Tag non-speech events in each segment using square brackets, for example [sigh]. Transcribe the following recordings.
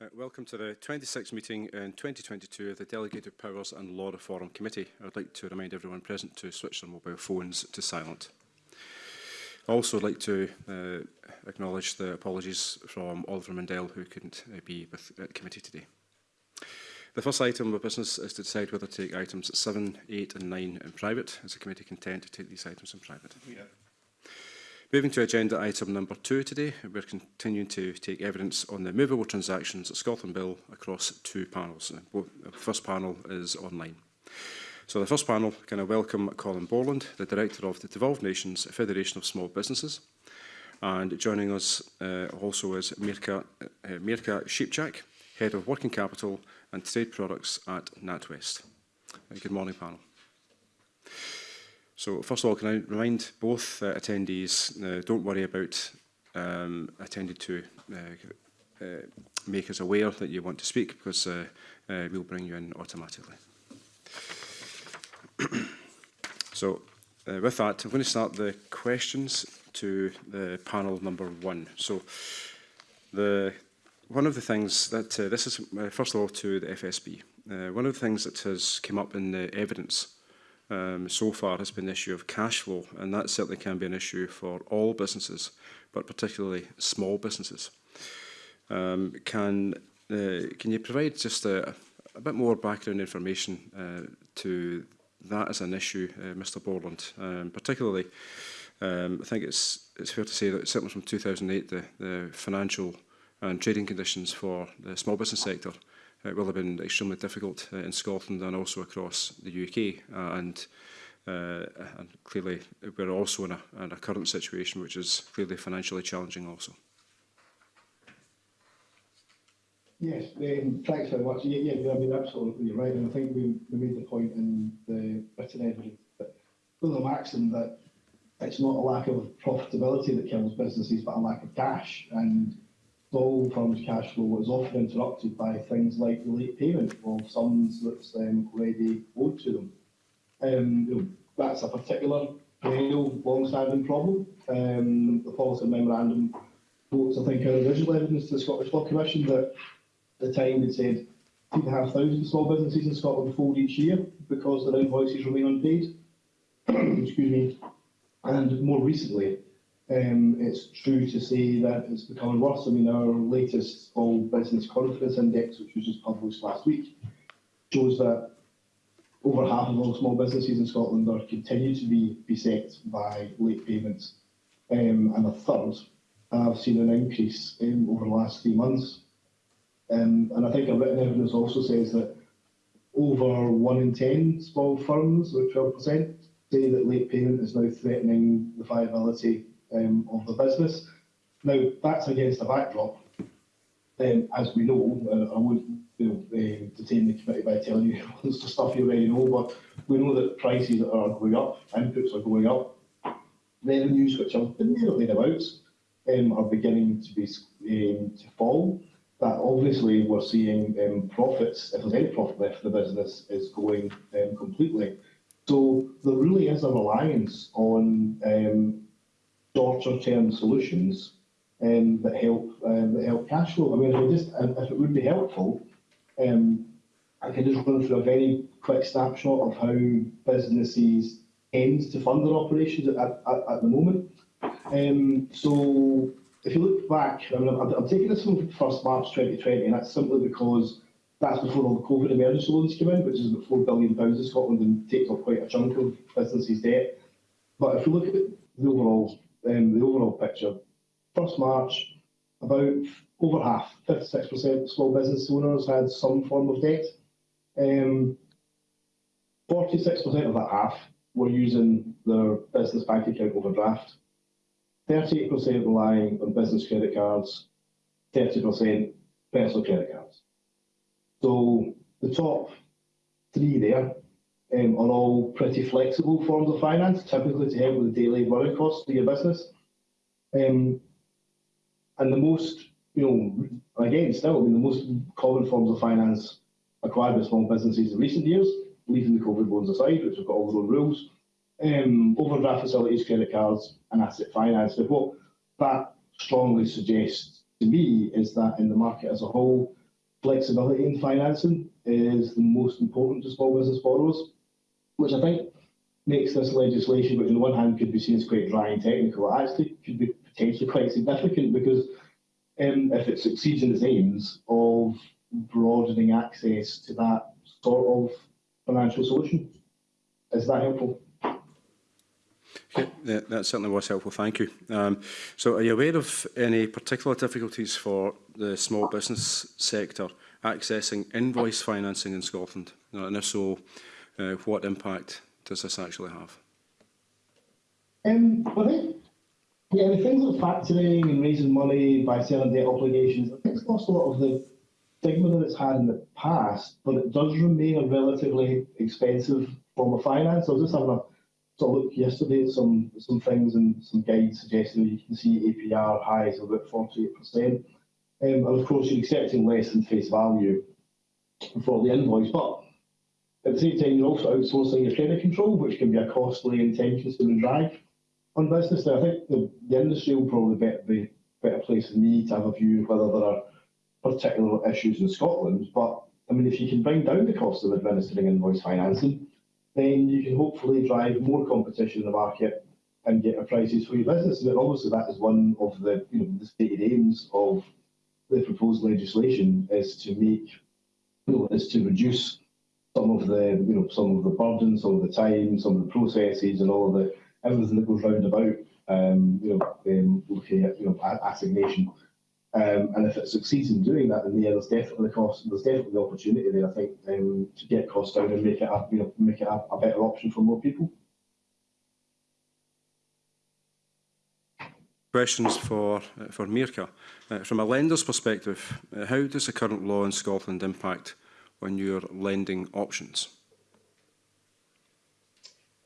Uh, welcome to the 26th meeting in 2022 of the Delegated Powers and Law Reform Committee. I would like to remind everyone present to switch their mobile phones to silent. I also would like to uh, acknowledge the apologies from Oliver Mundell who couldn't uh, be with the committee today. The first item of business is to decide whether to take items 7, 8 and 9 in private. Is the committee content to take these items in private? Yeah. Moving to agenda item number two today, we're continuing to take evidence on the movable transactions at Scotland Bill across two panels. Uh, the first panel is online. So the first panel, can I welcome Colin Borland, the Director of the Devolved Nations Federation of Small Businesses. And joining us uh, also is Mirka, uh, Mirka Sheepchak, Head of Working Capital and Trade Products at NatWest. Uh, good morning, panel. So first of all, can I remind both uh, attendees, uh, don't worry about um, attending to uh, uh, make us aware that you want to speak because uh, uh, we'll bring you in automatically. [clears throat] so uh, with that, I'm going to start the questions to the panel number one. So the one of the things that uh, this is uh, first of all to the FSB. Uh, one of the things that has come up in the evidence um, so far has been the issue of cash flow, and that certainly can be an issue for all businesses, but particularly small businesses. Um, can uh, can you provide just a, a bit more background information uh, to that as an issue, uh, Mr. Borland? Um, particularly, um, I think it's it's fair to say that certainly from 2008, the, the financial and trading conditions for the small business sector it will have been extremely difficult uh, in Scotland and also across the UK. Uh, and, uh, and clearly, we're also in a, in a current situation which is clearly financially challenging also. Yes, um, thanks very much. Yeah, yeah, I mean, absolutely right. And I think we, we made the point in the written evidence that the maxim that it's not a lack of profitability that kills businesses, but a lack of cash. And firms' cash flow is often interrupted by things like the late payment of sums that's um, already owed to them. Um, you know, that's a particular perennial, long-standing problem. Um, the policy memorandum quotes, I think, original evidence to the Scottish Law Commission that at the time it said 2,500 small businesses in Scotland fold each year because their invoices remain unpaid. [coughs] Excuse me. And more recently, um, it's true to say that it's becoming worse. I mean, our latest Small Business Confidence Index, which was just published last week, shows that over half of all small businesses in Scotland are continue to be beset by late payments, um, and a third have seen an increase um, over the last three months. And I think our written evidence also says that over one in 10 small firms, or 12%, say that late payment is now threatening the viability um, of the business. Now, that's against a backdrop, um, as we know, uh, I wouldn't uh, detain the committee by telling you [laughs] the stuff you already know, but we know that prices are going up, inputs are going up, revenues, which been there or thereabouts, um, are beginning to be um, to fall. That obviously we're seeing um, profits, if there's any profit left for the business, is going um, completely. So there really is a reliance on um, shorter term solutions um, that help um, that help cash flow. I mean, if, just, if it would be helpful, um, I can just run through a very quick snapshot of how businesses tend to fund their operations at, at, at the moment. Um, so if you look back, I mean, I'm, I'm taking this from 1st March 2020, and that's simply because that's before all the COVID emergency loans came in, which is about £4 billion in Scotland and takes up quite a chunk of businesses' debt. But if you look at the overall um, the overall picture. First March, about over half, 56% of small business owners had some form of debt. 46% um, of that half were using their business bank account overdraft. 38% relying on business credit cards, 30% personal credit cards. So the top three there um, are all pretty flexible forms of finance, typically to help with the daily running costs of your business. Um, and the most, you know, again, still, I mean, the most common forms of finance acquired by small businesses in recent years, leaving the COVID loans aside, which have got all their own rules, um, overdraft facilities, credit cards, and asset finance. But what that strongly suggests to me is that in the market as a whole, flexibility in financing is the most important to small business borrowers, which I think makes this legislation, which on the one hand could be seen as quite dry and technical, actually could be potentially quite significant because um, if it succeeds in its aims of broadening access to that sort of financial solution. Is that helpful? Yeah, that certainly was helpful, thank you. Um, so are you aware of any particular difficulties for the small business sector accessing invoice financing in Scotland? And if so, uh, what impact does this actually have? Um, I think, yeah, the things like factoring and raising money by selling debt obligations, I think it's lost a lot of the stigma that it's had in the past, but it does remain a relatively expensive form of finance. I was just having a sort of look yesterday at some some things and some guides suggesting that you can see APR highs of about 48%. Um, and of course, you're accepting less than face value for the invoice, but at the same time, you're also outsourcing your credit control, which can be a costly and time-consuming drag on business. Now, I think the, the industry will probably be, be better place than me to have a view of whether there are particular issues in Scotland. But I mean, if you can bring down the cost of administering invoice financing, then you can hopefully drive more competition in the market and get a prices for your business. And obviously, that is one of the you know the stated aims of the proposed legislation is to make you know, is to reduce some of the you know some of the burden, some of the time, some of the processes, and all of the everything that goes round about. Um, you know, um, looking at you know assignation. Um, and if it succeeds in doing that, then yeah, there's definitely cost, there's definitely the opportunity there, I think, um, to get costs down and make it a, you know, make it a, a better option for more people. Questions for for Mirka. Uh, from a lender's perspective, uh, how does the current law in Scotland impact on your lending options?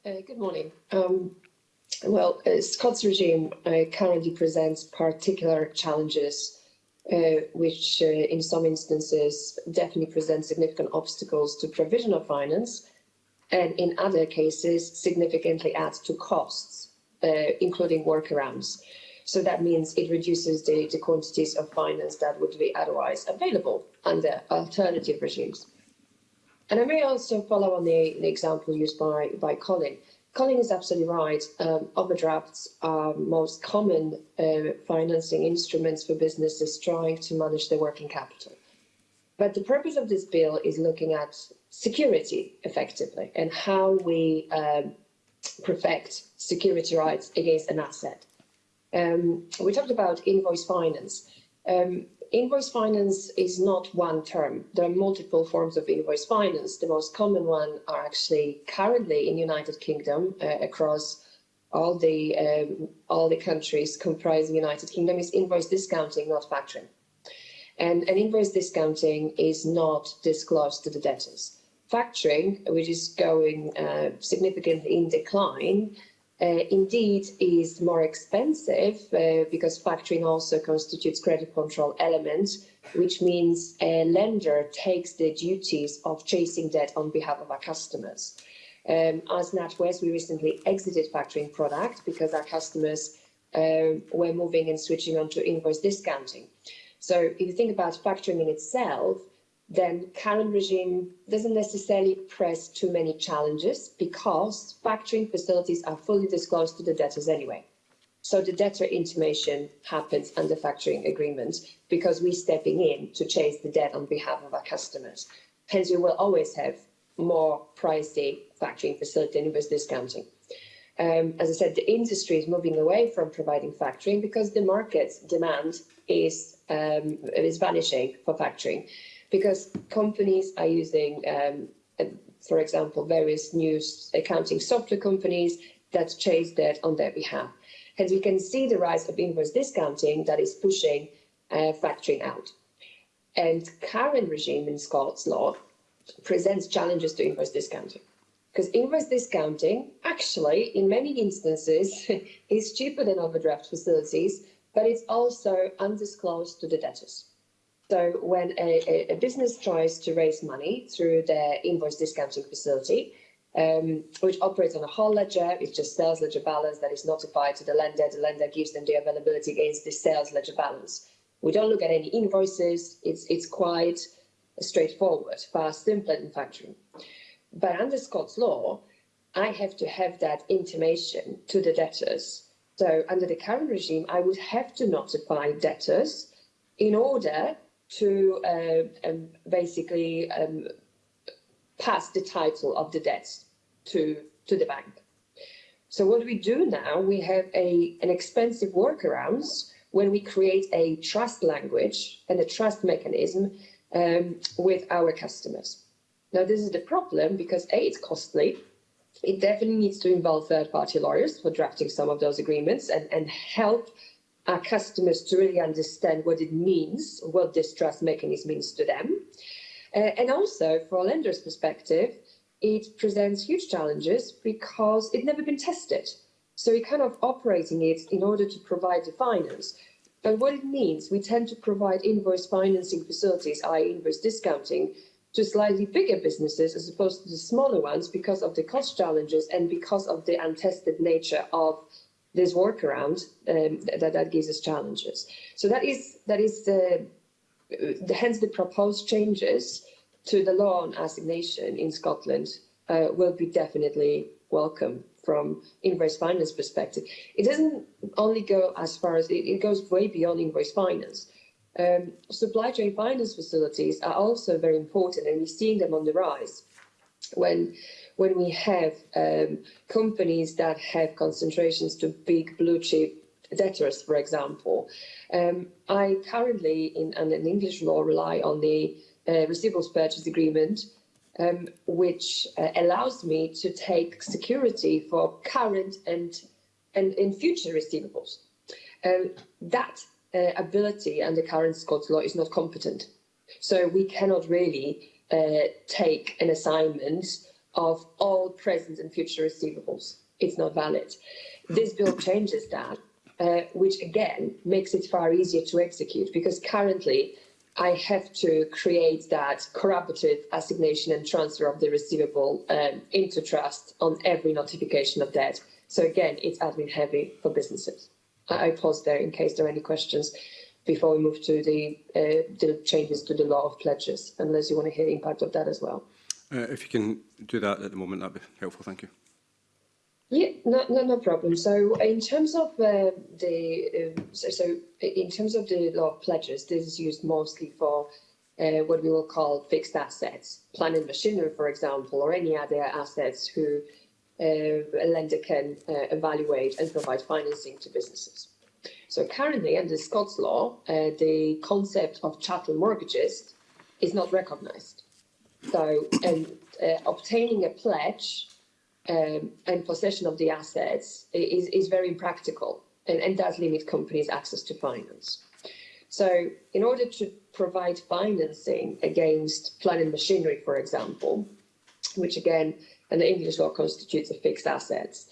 Uh, good morning. Um, well, uh, Scots regime uh, currently presents particular challenges, uh, which uh, in some instances definitely present significant obstacles to provision of finance, and in other cases significantly add to costs, uh, including workarounds. So that means it reduces the, the quantities of finance that would be otherwise available under alternative regimes. And I may also follow on the, the example used by, by Colin. Colin is absolutely right. Um, overdrafts are most common uh, financing instruments for businesses trying to manage their working capital. But the purpose of this bill is looking at security effectively and how we um, perfect security rights against an asset. Um, we talked about invoice finance. Um, invoice finance is not one term. There are multiple forms of invoice finance. The most common one are actually currently in the United Kingdom uh, across all the um, all the countries comprising the United Kingdom is invoice discounting, not factoring. And an invoice discounting is not disclosed to the debtors. Factoring, which is going uh, significantly in decline, uh, indeed is more expensive uh, because factoring also constitutes credit control elements, which means a lender takes the duties of chasing debt on behalf of our customers. Um, as NatWest, we recently exited factoring product because our customers uh, were moving and switching onto invoice discounting. So if you think about factoring in itself, then current regime doesn't necessarily press too many challenges because factoring facilities are fully disclosed to the debtors anyway. So the debtor intimation happens under factoring agreement because we're stepping in to chase the debt on behalf of our customers. Hence, you will always have more pricey factoring facility and invoice discounting. Um, as I said, the industry is moving away from providing factoring because the market demand is um, is vanishing for factoring because companies are using, um, uh, for example, various new accounting software companies that chase debt on their behalf. Hence, we can see the rise of invoice discounting that is pushing uh, factoring out. And current regime in Scots law presents challenges to invoice discounting. Because invoice discounting, actually, in many instances, [laughs] is cheaper than overdraft facilities, but it's also undisclosed to the debtors. So when a, a, business tries to raise money through their invoice discounting facility, um, which operates on a whole ledger, it's just sales ledger balance that is notified to the lender. The lender gives them the availability against the sales ledger balance. We don't look at any invoices. It's it's quite straightforward, fast, simple manufacturing. But under Scots law, I have to have that intimation to the debtors. So under the current regime, I would have to notify debtors in order to uh, um, basically um, pass the title of the debts to, to the bank. So what we do now, we have a, an expensive workarounds when we create a trust language and a trust mechanism um, with our customers. Now, this is the problem because A, it's costly. It definitely needs to involve third-party lawyers for drafting some of those agreements and, and help our customers to really understand what it means, what this trust mechanism means to them. Uh, and also, for a lender's perspective, it presents huge challenges because it's never been tested. So we're kind of operating it in order to provide the finance. But what it means, we tend to provide invoice financing facilities, i.e. invoice discounting, to slightly bigger businesses as opposed to the smaller ones because of the cost challenges and because of the untested nature of this workaround um, that, that gives us challenges. So that is, that is the, the, hence the proposed changes to the law on assignation in Scotland uh, will be definitely welcome from invoice finance perspective. It doesn't only go as far as it, it goes way beyond invoice finance. Um, supply chain finance facilities are also very important, and we're seeing them on the rise. When when we have um, companies that have concentrations to big blue chip debtors, for example, um, I currently in, in English law rely on the uh, receivables purchase agreement um, which uh, allows me to take security for current and and in future receivables. Um, that uh, ability under current Scots law is not competent. So we cannot really uh, take an assignment of all present and future receivables. It's not valid. This bill changes that, uh, which again makes it far easier to execute because currently I have to create that corroborative assignation and transfer of the receivable um, into trust on every notification of debt. So again, it's admin heavy for businesses. I, I pause there in case there are any questions before we move to the, uh, the changes to the law of pledges, unless you want to hear the impact of that as well. Uh, if you can do that at the moment, that'd be helpful. Thank you. Yeah, no, no, no problem. So in terms of uh, the, uh, so, so in terms of the law of pledges, this is used mostly for uh, what we will call fixed assets, plant and machinery, for example, or any other assets who uh, a lender can uh, evaluate and provide financing to businesses. So currently under Scots law, uh, the concept of chattel mortgages is not recognised. So and obtaining a pledge um, and possession of the assets is, is very impractical and, and does limit companies' access to finance. So in order to provide financing against plant and machinery, for example, which again, under English law constitutes a fixed assets,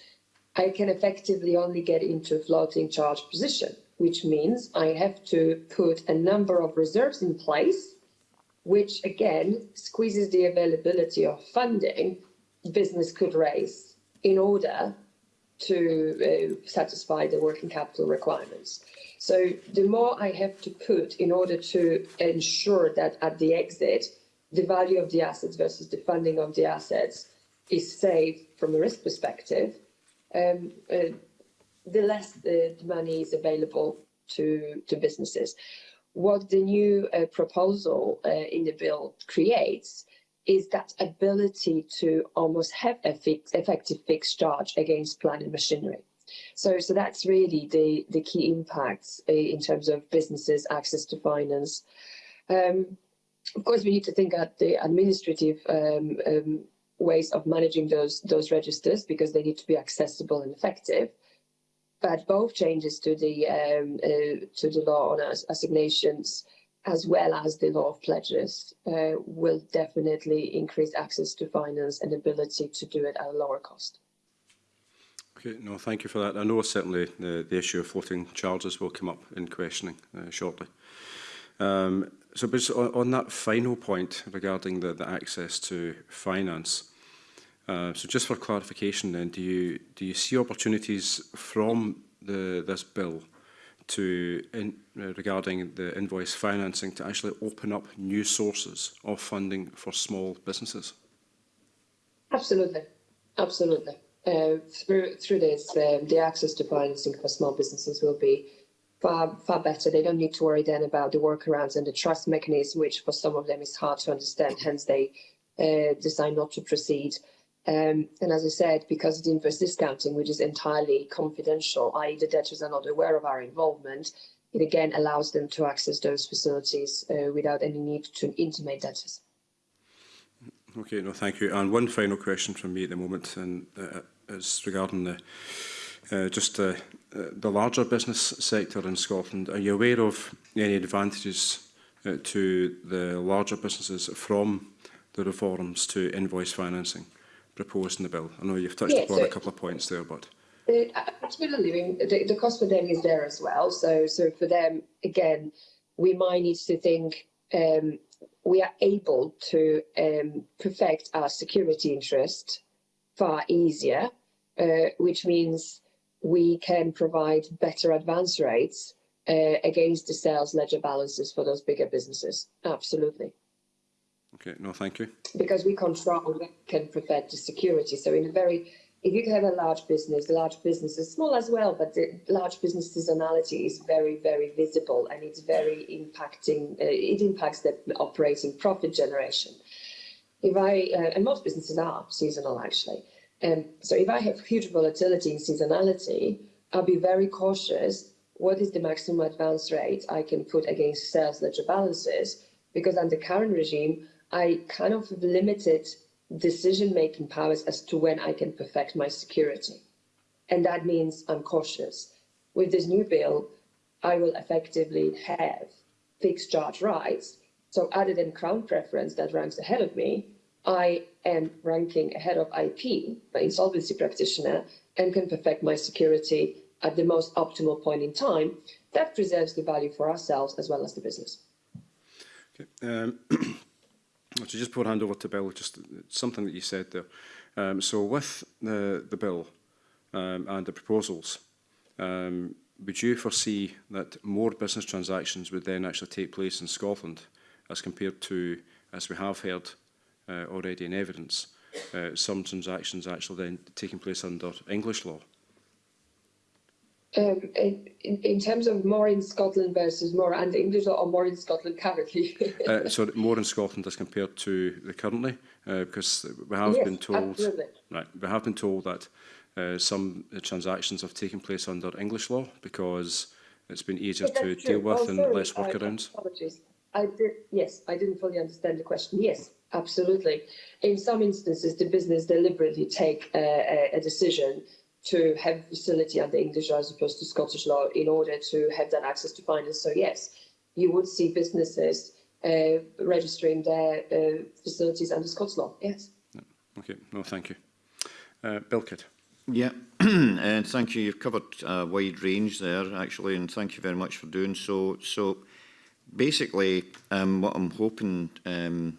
I can effectively only get into a floating charge position, which means I have to put a number of reserves in place, which again squeezes the availability of funding business could raise in order to uh, satisfy the working capital requirements. So the more I have to put in order to ensure that at the exit, the value of the assets versus the funding of the assets is safe from a risk perspective, um, uh, the less the, the money is available to, to businesses. What the new uh, proposal uh, in the bill creates is that ability to almost have a fix, effective fixed charge against plant and machinery. So, so that's really the, the key impacts uh, in terms of businesses' access to finance. Um, of course, we need to think at the administrative um, um, ways of managing those those registers because they need to be accessible and effective. but both changes to the um, uh, to the law on assignations as well as the law of pledges uh, will definitely increase access to finance and ability to do it at a lower cost. Okay, no, thank you for that. I know certainly the, the issue of floating charges will come up in questioning uh, shortly. Um, so on, on that final point regarding the, the access to finance, uh, so just for clarification then, do you, do you see opportunities from the, this bill to in, uh, regarding the invoice financing to actually open up new sources of funding for small businesses? Absolutely, absolutely. Uh, through through this, um, the access to financing for small businesses will be far far better. They don't need to worry then about the workarounds and the trust mechanism, which for some of them is hard to understand. Hence, they uh, decide not to proceed. Um, and as I said, because of the invoice discounting, which is entirely confidential, i.e. the debtors are not aware of our involvement, it again allows them to access those facilities uh, without any need to intimate debtors. Okay, no, thank you. And one final question from me at the moment, and uh, is regarding the uh, just uh, the larger business sector in Scotland. Are you aware of any advantages uh, to the larger businesses from the reforms to invoice financing proposed in the bill? I know you've touched yeah, upon so a couple of points there, but... The, uh, absolutely. The, the cost for them is there as well. So, so for them, again, we might need to think um, we are able to um, perfect our security interest far easier, uh, which means we can provide better advance rates uh, against the sales ledger balances for those bigger businesses. Absolutely. Okay, no, thank you. because we control, we can prevent the security. So in a very, if you have a large business, large businesses, small as well, but the large business seasonality is very, very visible and it's very impacting, uh, it impacts the operating profit generation. If I, uh, and most businesses are seasonal actually. Um, so if I have huge volatility in seasonality, I'll be very cautious. What is the maximum advance rate I can put against sales ledger balances? Because under current regime, I kind of have limited decision-making powers as to when I can perfect my security. And that means I'm cautious. With this new bill, I will effectively have fixed charge rights. So other than Crown preference that ranks ahead of me, I am ranking ahead of IP, my insolvency practitioner, and can perfect my security at the most optimal point in time. That preserves the value for ourselves as well as the business. Okay. Um, [clears throat] So just before I hand over to Bill, just uh, something that you said there. Um, so with the, the bill um, and the proposals, um, would you foresee that more business transactions would then actually take place in Scotland as compared to, as we have heard uh, already in evidence, uh, some transactions actually then taking place under English law? Um, in, in terms of more in Scotland versus more and English or more in Scotland currently? [laughs] uh, so more in Scotland as compared to the currently, uh, because we have yes, been told absolutely. right, we have been told that uh, some uh, transactions have taken place under English law because it's been easier yeah, to true. deal with oh, and sorry, less workarounds. apologies. I did, yes, I didn't fully understand the question. Yes, absolutely. In some instances, the business deliberately take a, a, a decision to have facility under English as opposed to Scottish law in order to have that access to finance. So yes, you would see businesses uh, registering their uh, facilities under Scots law. Yes. Okay. No, thank you. Uh, Bilkett. Yeah, [clears throat] and thank you. You've covered a wide range there, actually, and thank you very much for doing so. So, basically, um, what I'm hoping um,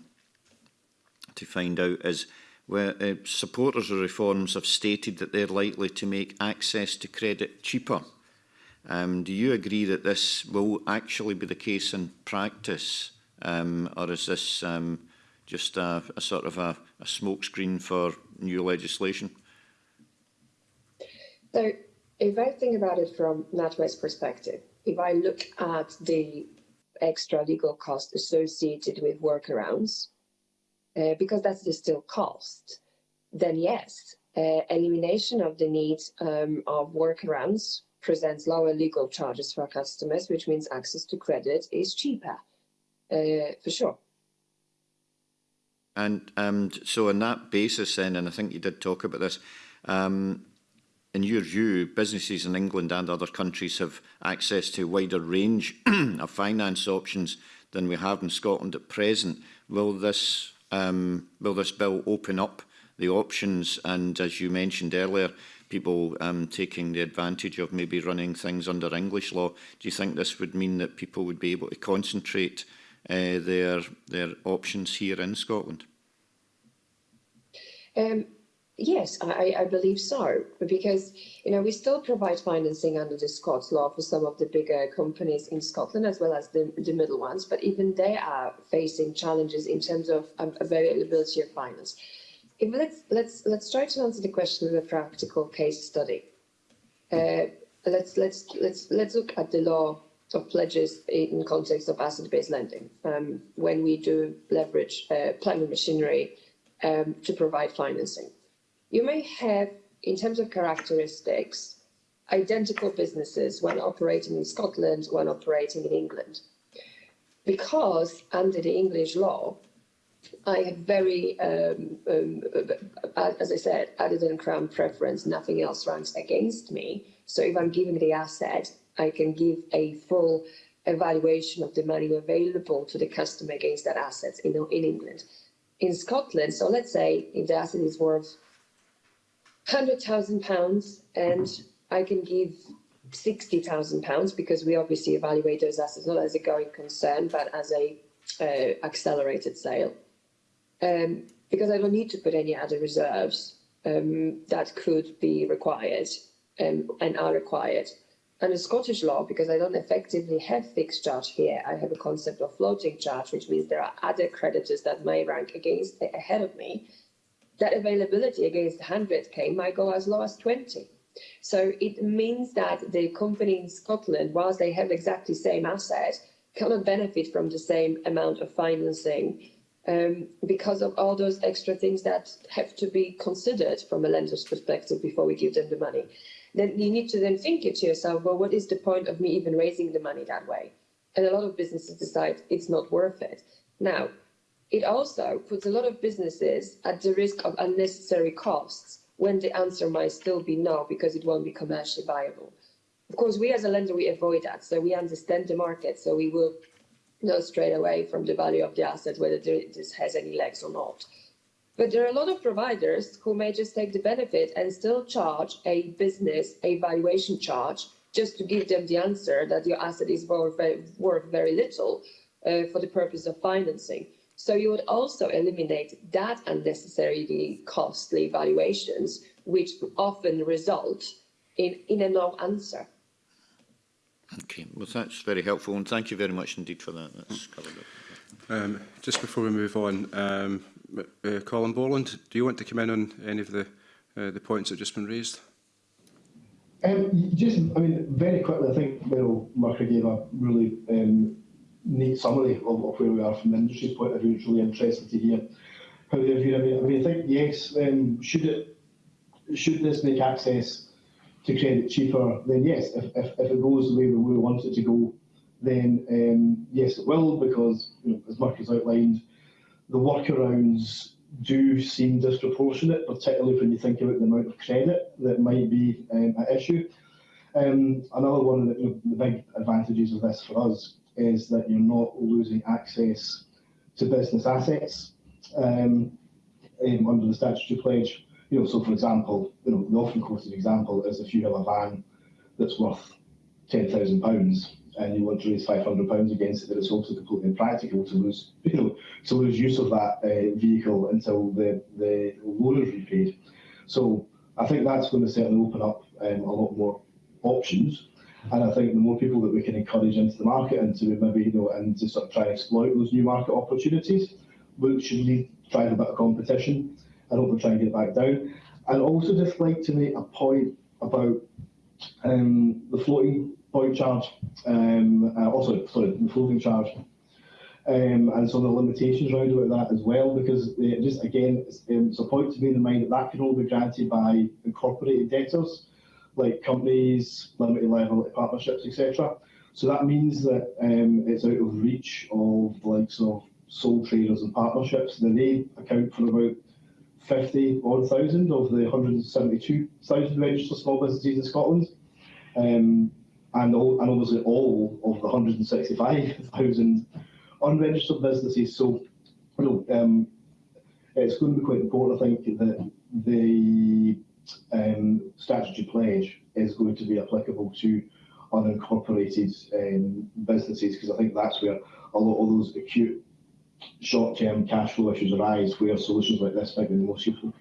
to find out is where uh, supporters of reforms have stated that they're likely to make access to credit cheaper. Um, do you agree that this will actually be the case in practice, um, or is this um, just a, a sort of a, a smokescreen for new legislation? So if I think about it from NatWest's perspective, if I look at the extra legal cost associated with workarounds, uh, because that's the still cost, then yes, uh, elimination of the need um, of workarounds presents lower legal charges for customers, which means access to credit is cheaper, uh, for sure. And um, so on that basis then, and I think you did talk about this, um, in your view, businesses in England and other countries have access to a wider range [clears throat] of finance options than we have in Scotland at present. Will this, um, will this bill open up the options and as you mentioned earlier people um, taking the advantage of maybe running things under English law. Do you think this would mean that people would be able to concentrate uh, their their options here in Scotland? Um Yes, I, I- believe so, because, you know, we still provide financing under the Scots law for some of the bigger companies in Scotland as well as the, the middle ones, but even they are facing challenges in terms of um, availability of finance. If let's let's let's try to answer the question with a practical case study. Uh, let's let's let's let's look at the law of pledges in context of asset-based lending. Um, when we do leverage uh, plant and machinery um, to provide financing you may have, in terms of characteristics, identical businesses, one operating in Scotland, one operating in England. Because under the English law, I have very, um, um, as I said, other than crown preference, nothing else ranks against me. So if I'm giving the asset, I can give a full evaluation of the money available to the customer against that asset in, in England. In Scotland, so let's say if the asset is worth hundred thousand pounds and I can give sixty thousand pounds because we obviously evaluate those assets not as a going concern but as a uh, accelerated sale. Um, because I don't need to put any other reserves um, that could be required um, and are required. Under Scottish law, because I don't effectively have fixed charge here, I have a concept of floating charge, which means there are other creditors that may rank against ahead of me that availability against 100k might go as low as 20. So it means that the company in Scotland, whilst they have exactly same asset, cannot benefit from the same amount of financing um, because of all those extra things that have to be considered from a lender's perspective before we give them the money. Then you need to then think it to yourself, well, what is the point of me even raising the money that way? And a lot of businesses decide it's not worth it. Now, it also puts a lot of businesses at the risk of unnecessary costs when the answer might still be no because it won't be commercially viable. Of course, we as a lender, we avoid that. So we understand the market. So we will know straight away from the value of the asset whether this has any legs or not. But there are a lot of providers who may just take the benefit and still charge a business a valuation charge just to give them the answer that your asset is worth very, worth very little uh, for the purpose of financing. So you would also eliminate that unnecessarily costly valuations, which often result in, in a no answer. Okay, well, that's very helpful, and thank you very much indeed for that. That's covered it. Um, just before we move on, um, uh, Colin Borland, do you want to come in on any of the uh, the points that have just been raised? Um, just, I mean, very quickly, I think Meryl Murphy gave a really um, neat summary of, of where we are from the industry point of view. It's really interesting to hear how they view it. I mean, I think yes, um, should it should this make access to credit cheaper? Then yes, if, if, if it goes the way we want it to go, then um, yes, it will because you know, as Mark has outlined, the workarounds do seem disproportionate, particularly when you think about the amount of credit that might be um, at issue. Um, another one of the, the big advantages of this for us is that you're not losing access to business assets um, under the statutory pledge. You know, so for example, you know, the often quoted example is if you have a van that's worth ten thousand pounds and you want to raise five hundred pounds against it, then it's also completely impractical to lose, [laughs] you know, to lose use of that uh, vehicle until the the loan is repaid. So I think that's going to certainly open up um, a lot more options and I think the more people that we can encourage into the market and to maybe, you know, and to sort of try and exploit those new market opportunities, which should lead, drive a bit of competition. I hope we'll try and get back down. And also just like to make a point about um, the floating point charge, um, uh, also, sorry, the floating charge, um, and some of the limitations around about that as well, because uh, just again, it's, um, it's a point to bear in mind that that can only be granted by incorporated debtors like companies, limited liability partnerships, etc. So that means that um, it's out of reach of the likes of sole traders and partnerships. They account for about 50 odd thousand of the 172,000 registered small businesses in Scotland. Um, and, all, and obviously all of the 165,000 [laughs] unregistered businesses. So, you know, um, it's going to be quite important, I think, that the um, statutory pledge is going to be applicable to unincorporated um, businesses because I think that's where a lot of those acute short-term cash flow issues arise where solutions like this might be the most useful.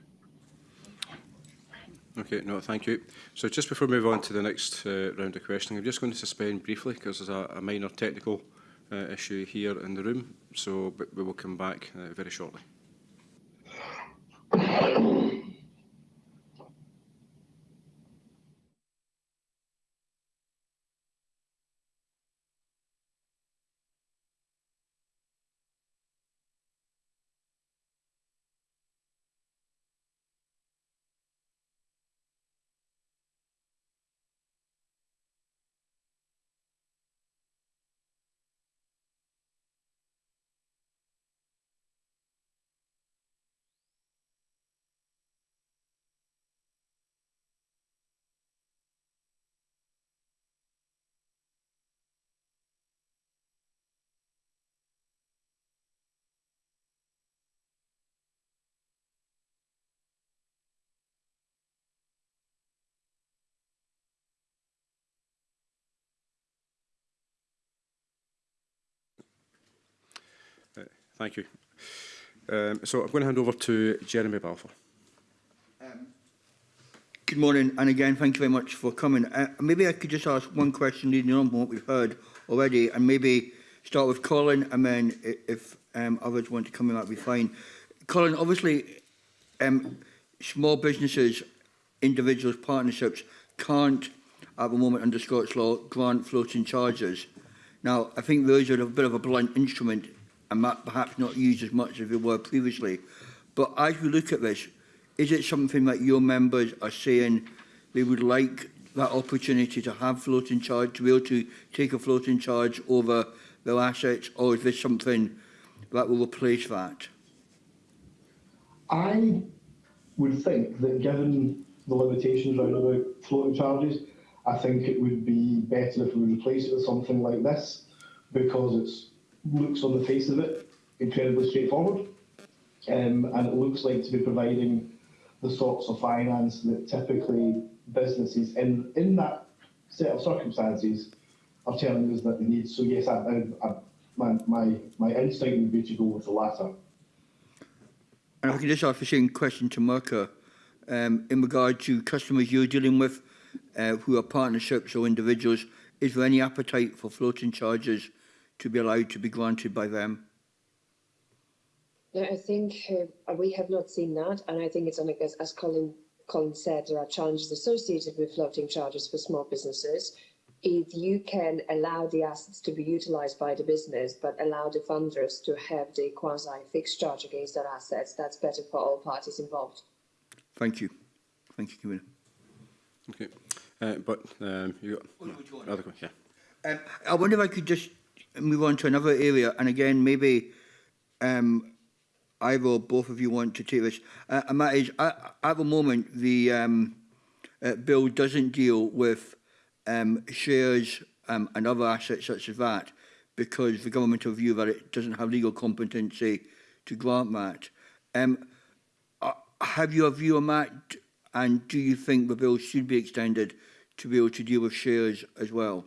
Okay, no, thank you. So just before we move on to the next uh, round of questioning, I'm just going to suspend briefly because there's a, a minor technical uh, issue here in the room. So we will come back uh, very shortly. Eh, thank you. Um, so I'm going to hand over to Jeremy Balfour. Um, good morning, and again, thank you very much for coming. Uh, maybe I could just ask one question leading on from what we've heard already, and maybe start with Colin, and then if um, others want to come in, that'd be fine. Colin, obviously, um, small businesses, individuals, partnerships can't, at the moment under Scots law, grant floating charges. Now, I think those are a bit of a blunt instrument and perhaps not used as much as they were previously. But as we look at this, is it something that your members are saying they would like that opportunity to have floating charge, to be able to take a floating charge over their assets, or is this something that will replace that? I would think that given the limitations around about floating charges, I think it would be better if we replace it with something like this because it looks on the face of it incredibly straightforward um, and it looks like to be providing the sorts of finance that typically businesses in, in that set of circumstances are telling us that they need. So yes, I, I, I, my, my, my instinct would be to go with the latter. And I can just ask the same question to Mirka, um, in regard to customers you're dealing with uh, who are partnerships or individuals, is there any appetite for floating charges to be allowed to be granted by them? No, I think uh, we have not seen that, and I think it's only as, as Colin, Colin said, there are challenges associated with floating charges for small businesses. If you can allow the assets to be utilised by the business, but allow the funders to have the quasi-fixed charge against their assets, that's better for all parties involved. Thank you. Thank you, Commissioner. Okay. Uh, but um, you got other que- yeah. Um, I wonder if I could just move on to another area, and again, maybe um, I will, both of you want to take this, uh, and that is, uh, at the moment, the um, uh, bill doesn't deal with um, shares um, and other assets such as that, because the government will view that it doesn't have legal competency to grant that. Um, uh, have you a view on that, and do you think the bill should be extended to be able to deal with shares as well?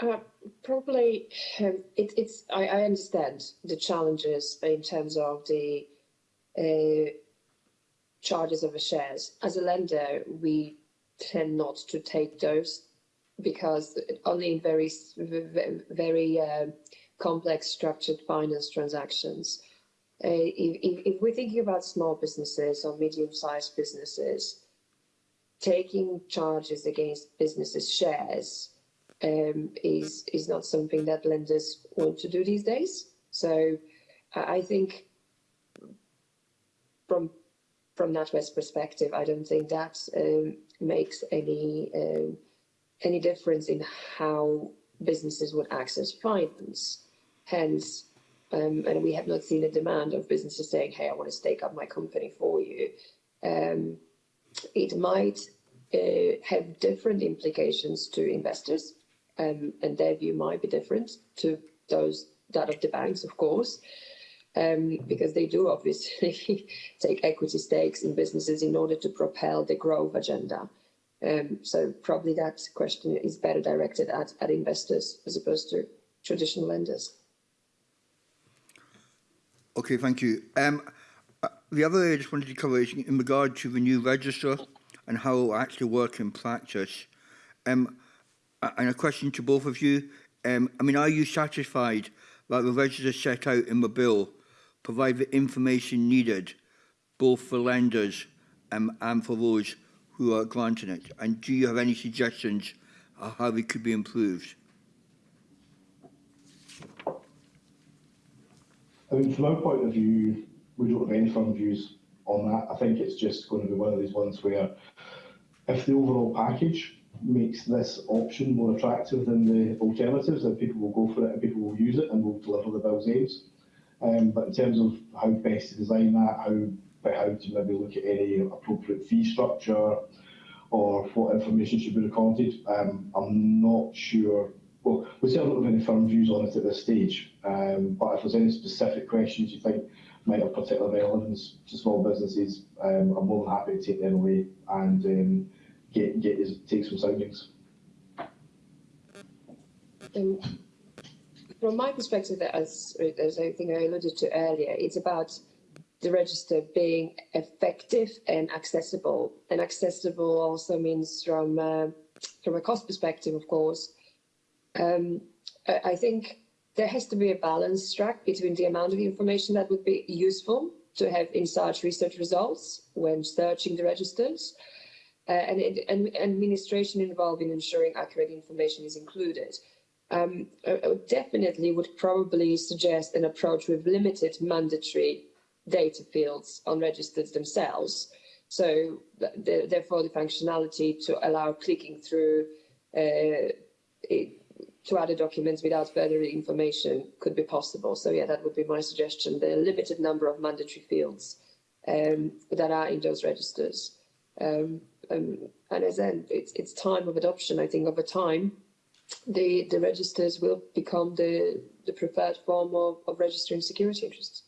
Uh, probably, um, it, it's. I, I understand the challenges in terms of the uh, charges of the shares. As a lender, we tend not to take those because only in very, very uh, complex structured finance transactions. Uh, if, if, if we're thinking about small businesses or medium-sized businesses, taking charges against businesses' shares um, is is not something that lenders want to do these days. So I think from from NatWest perspective, I don't think that um, makes any um, any difference in how businesses would access finance. Hence, um, and we have not seen a demand of businesses saying, "Hey, I want to stake up my company for you." Um, it might uh, have different implications to investors um, and their view might be different to those that of the banks, of course, um, because they do obviously [laughs] take equity stakes in businesses in order to propel the growth agenda. Um, so probably that question is better directed at, at investors as opposed to traditional lenders. Okay, thank you. Um, uh, the other area I just wanted to cover is in regard to the new register and how it will actually work in practice. Um, and a question to both of you. Um, I mean, are you satisfied that the register set out in the bill provide the information needed both for lenders um, and for those who are granting it? And do you have any suggestions of how it could be improved? I mean, from our point of view, we don't have any firm views on that. I think it's just going to be one of these ones where if the overall package makes this option more attractive than the alternatives, then people will go for it and people will use it and will deliver the bill's aims. Um, but in terms of how best to design that, how, how to maybe look at any appropriate fee structure or what information should be recorded, um, I'm not sure well, we certainly don't have any firm views on it at this stage. Um, but if there's any specific questions you think might have particular relevance to small businesses, um, I'm more than happy to take them away and get get take some. Um, from my perspective, as, as I think I alluded to earlier, it's about the register being effective and accessible. And accessible also means from uh, from a cost perspective, of course. Um, I, I think there has to be a balance struck between the amount of information that would be useful to have in such research results when searching the registers, uh, and, and administration involved in ensuring accurate information is included. Um, I, definitely would probably suggest an approach with limited mandatory data fields on registers themselves. So the, therefore the functionality to allow clicking through uh, it, to other documents without further information could be possible. So yeah, that would be my suggestion. The limited number of mandatory fields um, that are in those registers. Um, um, and as then it's, it's time of adoption, I think, over time. The, the registers will become the, the preferred form of, of registering security interests.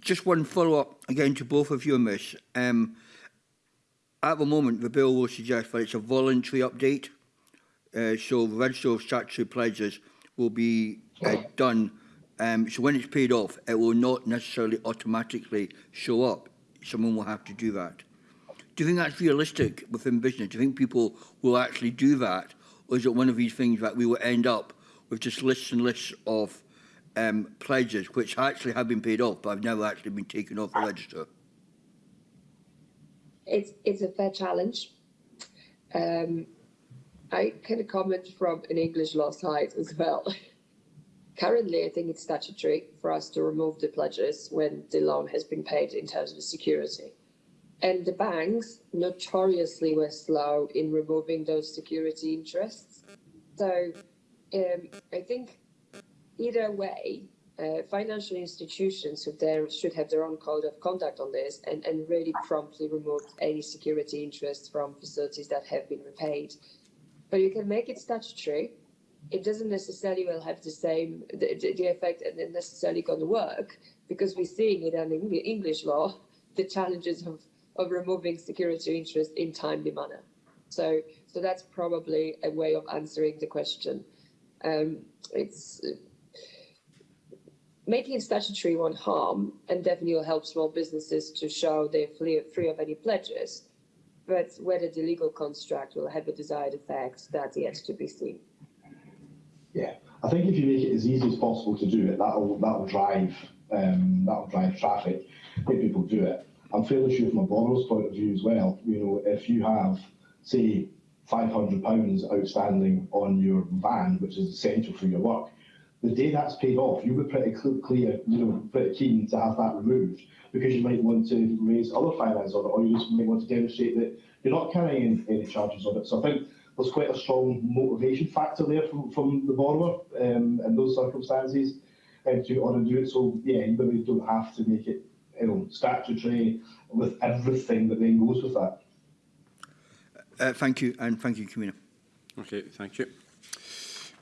Just one follow-up again to both of you on this. Um, at the moment, the bill will suggest that it's a voluntary update. Uh, so the register of statutory pledges will be uh, done. Um, so when it's paid off, it will not necessarily automatically show up. Someone will have to do that. Do you think that's realistic within business? Do you think people will actually do that? Or is it one of these things that we will end up with just lists and lists of um, pledges which actually have been paid off but have never actually been taken off the register? It's, it's a fair challenge. Um, I can comment from an English law side as well. [laughs] Currently, I think it's statutory for us to remove the pledges when the loan has been paid in terms of security. And the banks notoriously were slow in removing those security interests. So um, I think either way, uh, financial institutions should, there, should have their own code of conduct on this and, and really promptly remove any security interests from facilities that have been repaid. But you can make it statutory. It doesn't necessarily will have the same the, the effect and necessarily going to work because we're seeing it in English law the challenges of of removing security interest in timely manner. So, so that's probably a way of answering the question. Um, it's making it statutory won't harm and definitely will help small businesses to show they're free, free of any pledges. But whether the legal construct will have a desired effect, that's yet to be seen. Yeah, I think if you make it as easy as possible to do it, that'll that'll drive um, that'll drive traffic, make people do it. I'm fairly sure from a borrower's point of view as well, you know, if you have, say, £500 outstanding on your van, which is essential for your work, the day that's paid off, you'll be pretty clear, you know, pretty keen to have that removed because you might want to raise other finance on it, or you just might want to demonstrate that you're not carrying any, charges on it. So I think there's quite a strong motivation factor there from, from the borrower um, in those circumstances um, to do it. So yeah, you maybe don't have to make it you know, statutory with everything that then goes with that. Uh, thank you, and thank you, Camina. Okay, thank you.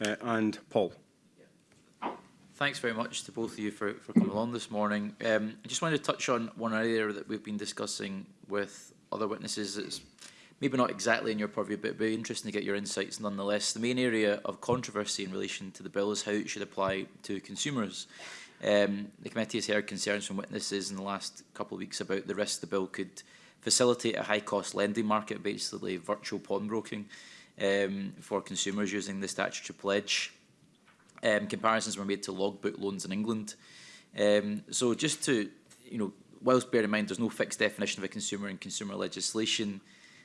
Uh, and Paul. Thanks very much to both of you for, for coming along this morning. Um, I just wanted to touch on one area that we've been discussing with other witnesses. It's maybe not exactly in your purview, but it'd be interesting to get your insights nonetheless. The main area of controversy in relation to the bill is how it should apply to consumers. Um, the committee has heard concerns from witnesses in the last couple of weeks about the risk the bill could facilitate a high-cost lending market, basically virtual pawnbroking, um, for consumers using the statutory pledge. Um, comparisons were made to logbook loans in England. Um, so just to, you know, whilst bear in mind there's no fixed definition of a consumer in consumer legislation,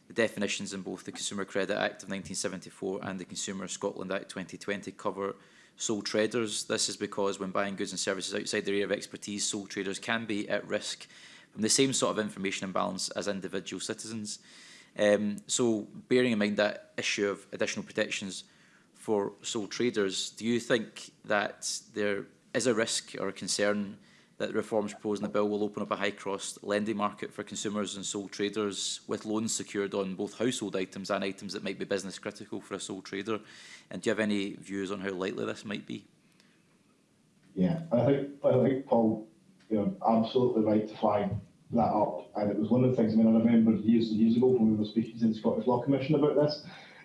the definitions in both the Consumer Credit Act of 1974 and the Consumer Scotland Act 2020 cover sole traders. This is because when buying goods and services outside their area of expertise, sole traders can be at risk from the same sort of information imbalance as individual citizens. Um, so bearing in mind that issue of additional protections for sole traders, do you think that there is a risk or a concern that the reforms proposed in the bill will open up a high-cost lending market for consumers and sole traders with loans secured on both household items and items that might be business critical for a sole trader? And do you have any views on how likely this might be? Yeah, I think, I think Paul, you know, absolutely right to flag that up. And it was one of the things, I mean, I remember years and years ago when we were speaking to the Scottish Law Commission about this,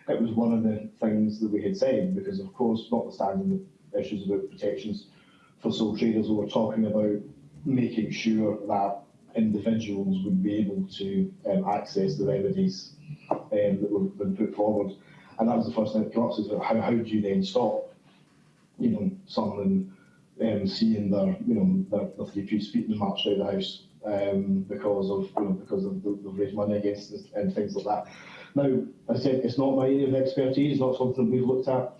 it was one of the things that we had said, because of course, notwithstanding the issues about protections for sole traders, we were talking about making sure that individuals would be able to um, access the remedies um, that were been put forward. And that was the first thing that came up, is how, how do you then stop, you know, someone um, seeing their, you know, their, their three-piece feet and marched out of the house um, because of, you know, because of the, raised money against us and things like that. Now, I said, it's not my area of expertise, it's not something we've looked at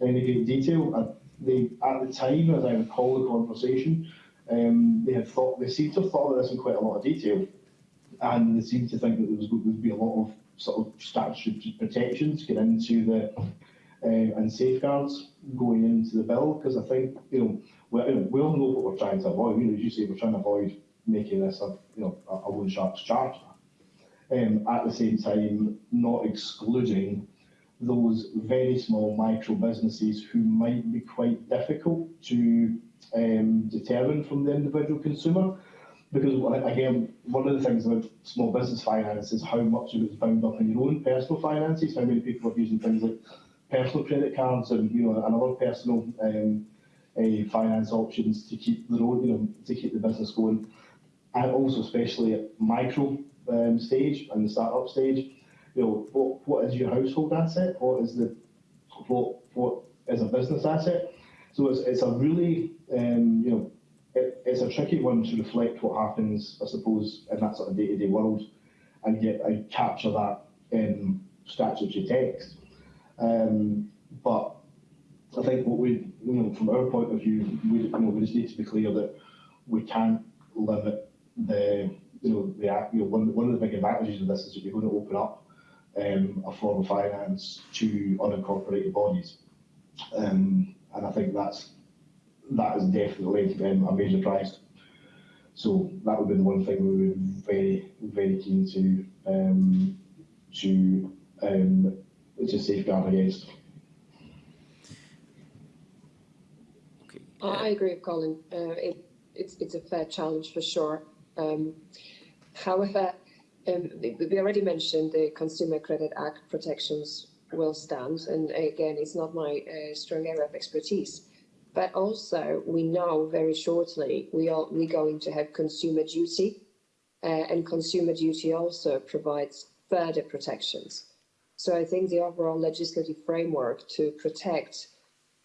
in any great detail. I, they, at the time, as I recall the conversation, um, they had thought, they seemed to have thought of this in quite a lot of detail, and they seemed to think that there was going to be a lot of sort of statutory protections get into the uh, and safeguards going into the bill, because I think you know we, you know, we all know what we're trying to avoid. You know, as you say, we're trying to avoid making this a you know a, loan sharks charge. Um, at the same time, not excluding those very small micro businesses who might be quite difficult to um, determine from the individual consumer. Because again, one of the things about small business finance is how much of it's bound up in your own personal finances. How many people are using things like personal credit cards and you know and other personal um, uh, finance options to keep the road, you know, to keep the business going, and also especially at micro um, stage and the startup stage. You know, what what is your household asset? What is the what what is a business asset? So it's it's a really um, you know it, it's a tricky one to reflect what happens, I suppose, in that sort of day-to-day world, and and capture that in statutory text. Um, but I think what we, you know, from our point of view, we, you know, we just need to be clear that we can't limit the, you know, the, you know, one, one of the big advantages of this is that you're going to open up um, a form of finance to unincorporated bodies. Um, and I think that's that is definitely um, a major prize. So that would be the one thing we would be very, very keen to um, to um, to safeguard against. Okay. I I agree with Colin. Uh, it, it's, it's a fair challenge for sure. Um, however, um, we we already mentioned the Consumer Credit Act protections will stand, and again, it's not my uh, strong area of expertise. But also, we know very shortly we are we're going to have consumer duty, uh, and consumer duty also provides further protections. So I think the overall legislative framework to protect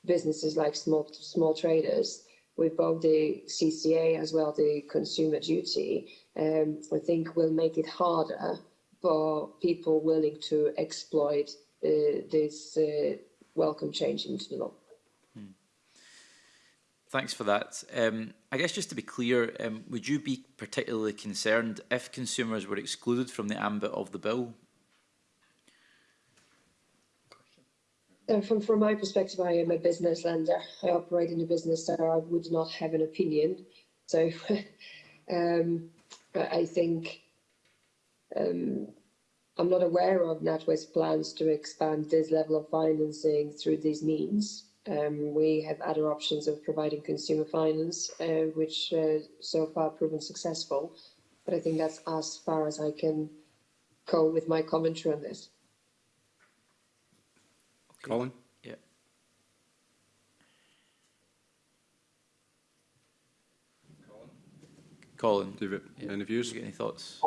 businesses like small small traders with both the CCA as well the consumer duty, um, I think will make it harder for people willing to exploit uh, this uh, welcome change into the law. Hmm. Thanks for that. Um, I guess just to be clear, um, would you be particularly concerned if consumers were excluded from the ambit of the bill? Uh, from, from my perspective, I am a business lender. I operate in a business, so I would not have an opinion. So [laughs] um, I think um, I'm not aware of NatWest plans to expand this level of financing through these means. Um, we have other options of providing consumer finance, uh, which uh, so far proven successful. But I think that's as far as I can go with my commentary on this. Colin? Yeah. Colin, David, Yeah. any you views? any thoughts?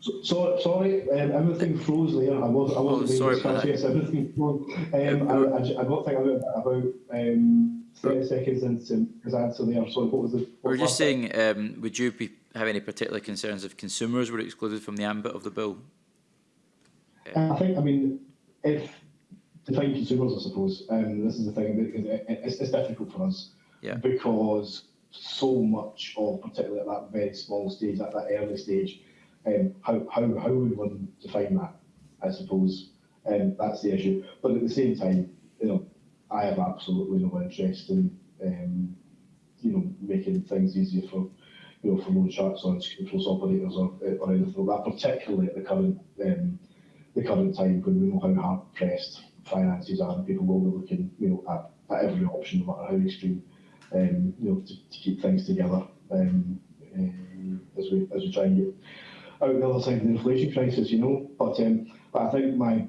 So, so, sorry, um, everything froze there. I was, I Oh, wasn't being sorry about discussed. Yes, everything froze. Um, I, I, ju- I got think about about um, thirty seconds into his answer there. Sorry, what was the? what We're just that? saying, um, would you be, have any particular concerns if consumers were excluded from the ambit of the bill? I think, I mean, if define consumers, I suppose, um, this is the thing, that it, it, it's, it's difficult for us. Yeah. Because so much of, particularly at that very small stage, at that early stage, um, how, how, how would one define that, I suppose, um, that's the issue. But at the same time, you know, I have absolutely no interest in, um, you know, making things easier for, you know, for loan sharks or controls operators or, or anything like that, particularly at the current, um, the current time when we know how hard pressed finances are and people will be looking, you know, at, at every option, no matter how extreme, um, you know, to, to keep things together um, um, as we as we try and get out the other side of the inflation crisis, you know. But um, but I think my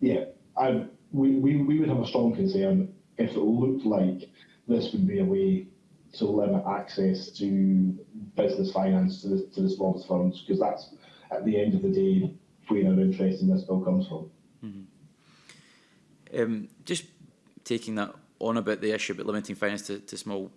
yeah, I we, we, we would have a strong concern if it looked like this would be a way to limit access to business finance to the, to the smallest firms, because that's at the end of the day where our interest in this bill comes from. Um, just taking that on about the issue about limiting finance to, to small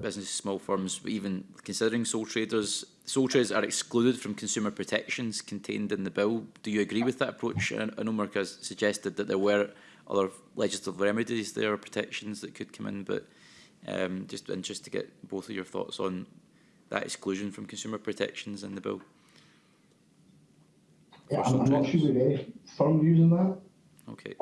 businesses, small firms, even considering sole traders, sole traders are excluded from consumer protections contained in the bill. Do you agree with that approach? I I know Mark has suggested that there were other legislative remedies there, or protections that could come in, but um, just interested to get both of your thoughts on that exclusion from consumer protections in the bill. Yeah, I'm, I'm not sure we've any firm using that. Okay.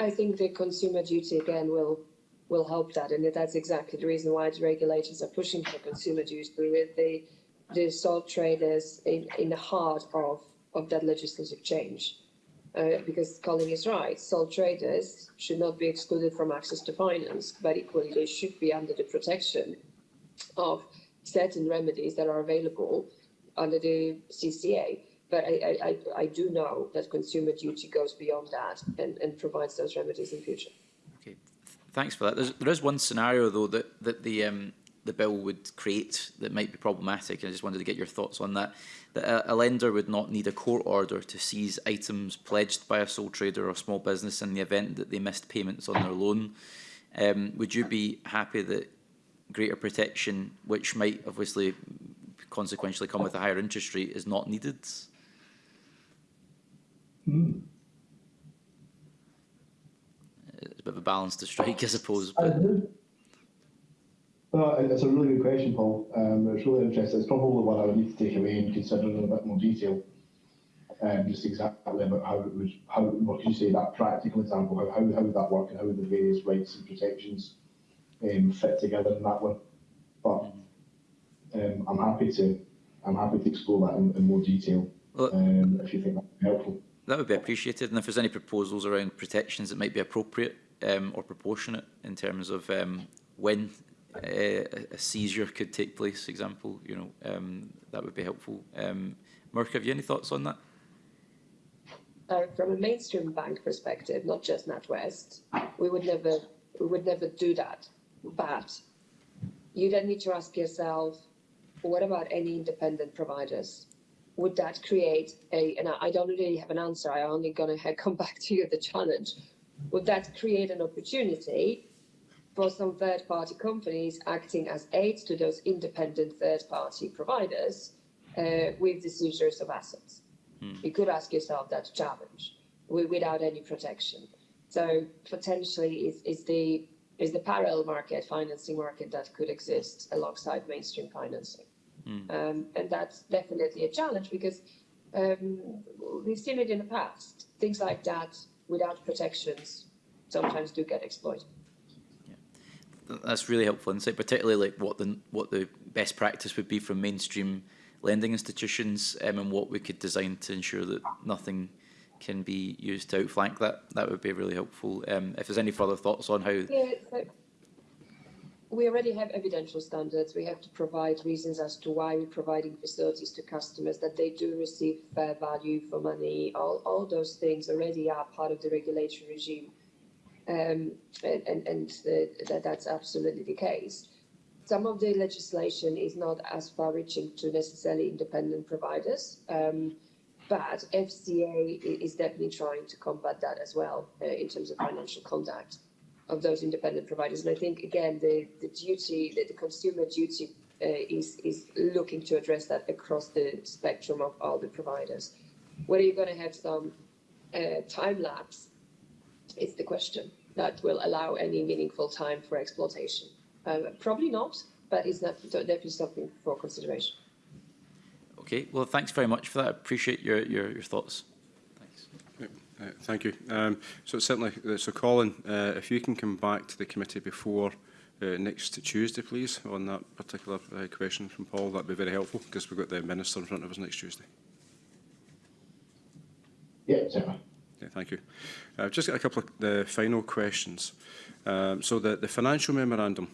I, think the consumer duty again will will help that, and that's exactly the reason why the regulators are pushing for consumer duty with the the sole traders in, in the heart of, of that legislative change. Uh, because Colin is right, sole traders should not be excluded from access to finance, but equally they should be under the protection of certain remedies that are available under the CCA. But I, I, I, do know that consumer duty goes beyond that and, and provides those remedies in future. Okay, thanks for that. There's, there is one scenario though that that the um, the bill would create that might be problematic, and I just wanted to get your thoughts on that. That a, a lender would not need a court order to seize items pledged by a sole trader or small business in the event that they missed payments on their loan. Um, would you be happy that greater protection, which might obviously consequentially come with a higher interest rate, is not needed? It's a bit of a balance to strike, I suppose. But. No, it's a really good question, Paul. Um, it's really interesting. It's probably one I would need to take away and consider in a bit more detail. Um, just exactly about how it would, how, what could you say, that practical example, how, how, how would that work and how would the various rights and protections um, fit together in that one. But um, I'm happy to, I'm happy to explore that in, in more detail Well- um, if you think that would be helpful. That would be appreciated, and if there's any proposals around protections that might be appropriate um, or proportionate in terms of um, when uh, a seizure could take place, example, you know, um, that would be helpful. Um, Mark, have you any thoughts on that? Uh, from a mainstream bank perspective, not just NatWest, we would never, we would never do that. But you then need to ask yourself, what about any independent providers? Would that create a, and I don't really have an answer, I'm only gonna [laughs] come back to you the challenge. Would that create an opportunity for some third-party companies acting as aids to those independent third-party providers uh, with the seizures of assets? You could ask yourself that challenge without any protection. So potentially is, is the is the parallel market, financing market that could exist alongside mainstream financing. Um, and that's definitely a challenge because um, we've seen it in the past. Things like that without protections sometimes do get exploited. Th- That's really helpful insight, particularly like what the what the best practice would be from mainstream lending institutions um, and what we could design to ensure that nothing can be used to outflank that. That would be really helpful. Um, if there's any further thoughts on how Yeah, we already have evidential standards. We have to provide reasons as to why we're providing facilities to customers, that they do receive fair value for money. All, all those things already are part of the regulatory regime. Um, and and, and that, that's absolutely the case. some of the legislation is not as far-reaching to necessarily independent providers, um, but FCA is definitely trying to combat that as well uh, in terms of financial conduct of those independent providers. And I think again, the the duty, the, the consumer duty, uh, is is looking to address that across the spectrum of all the providers. Whether you're going to have some uh, time lapse is the question that will allow any meaningful time for exploitation. Uh, probably not, but it's not, definitely something for consideration. Okay, well, thanks very much for that. I appreciate your, your, your thoughts. Uh, Thank you. Um, So certainly, so Colin, uh, if you can come back to the committee before uh, next Tuesday, please, on that particular uh, question from Paul, that'd be very helpful, because we've got the Minister in front of us next Tuesday. Yeah, certainly. Yeah, thank you. I've just got a couple of the final questions. Um, so the, the financial memorandum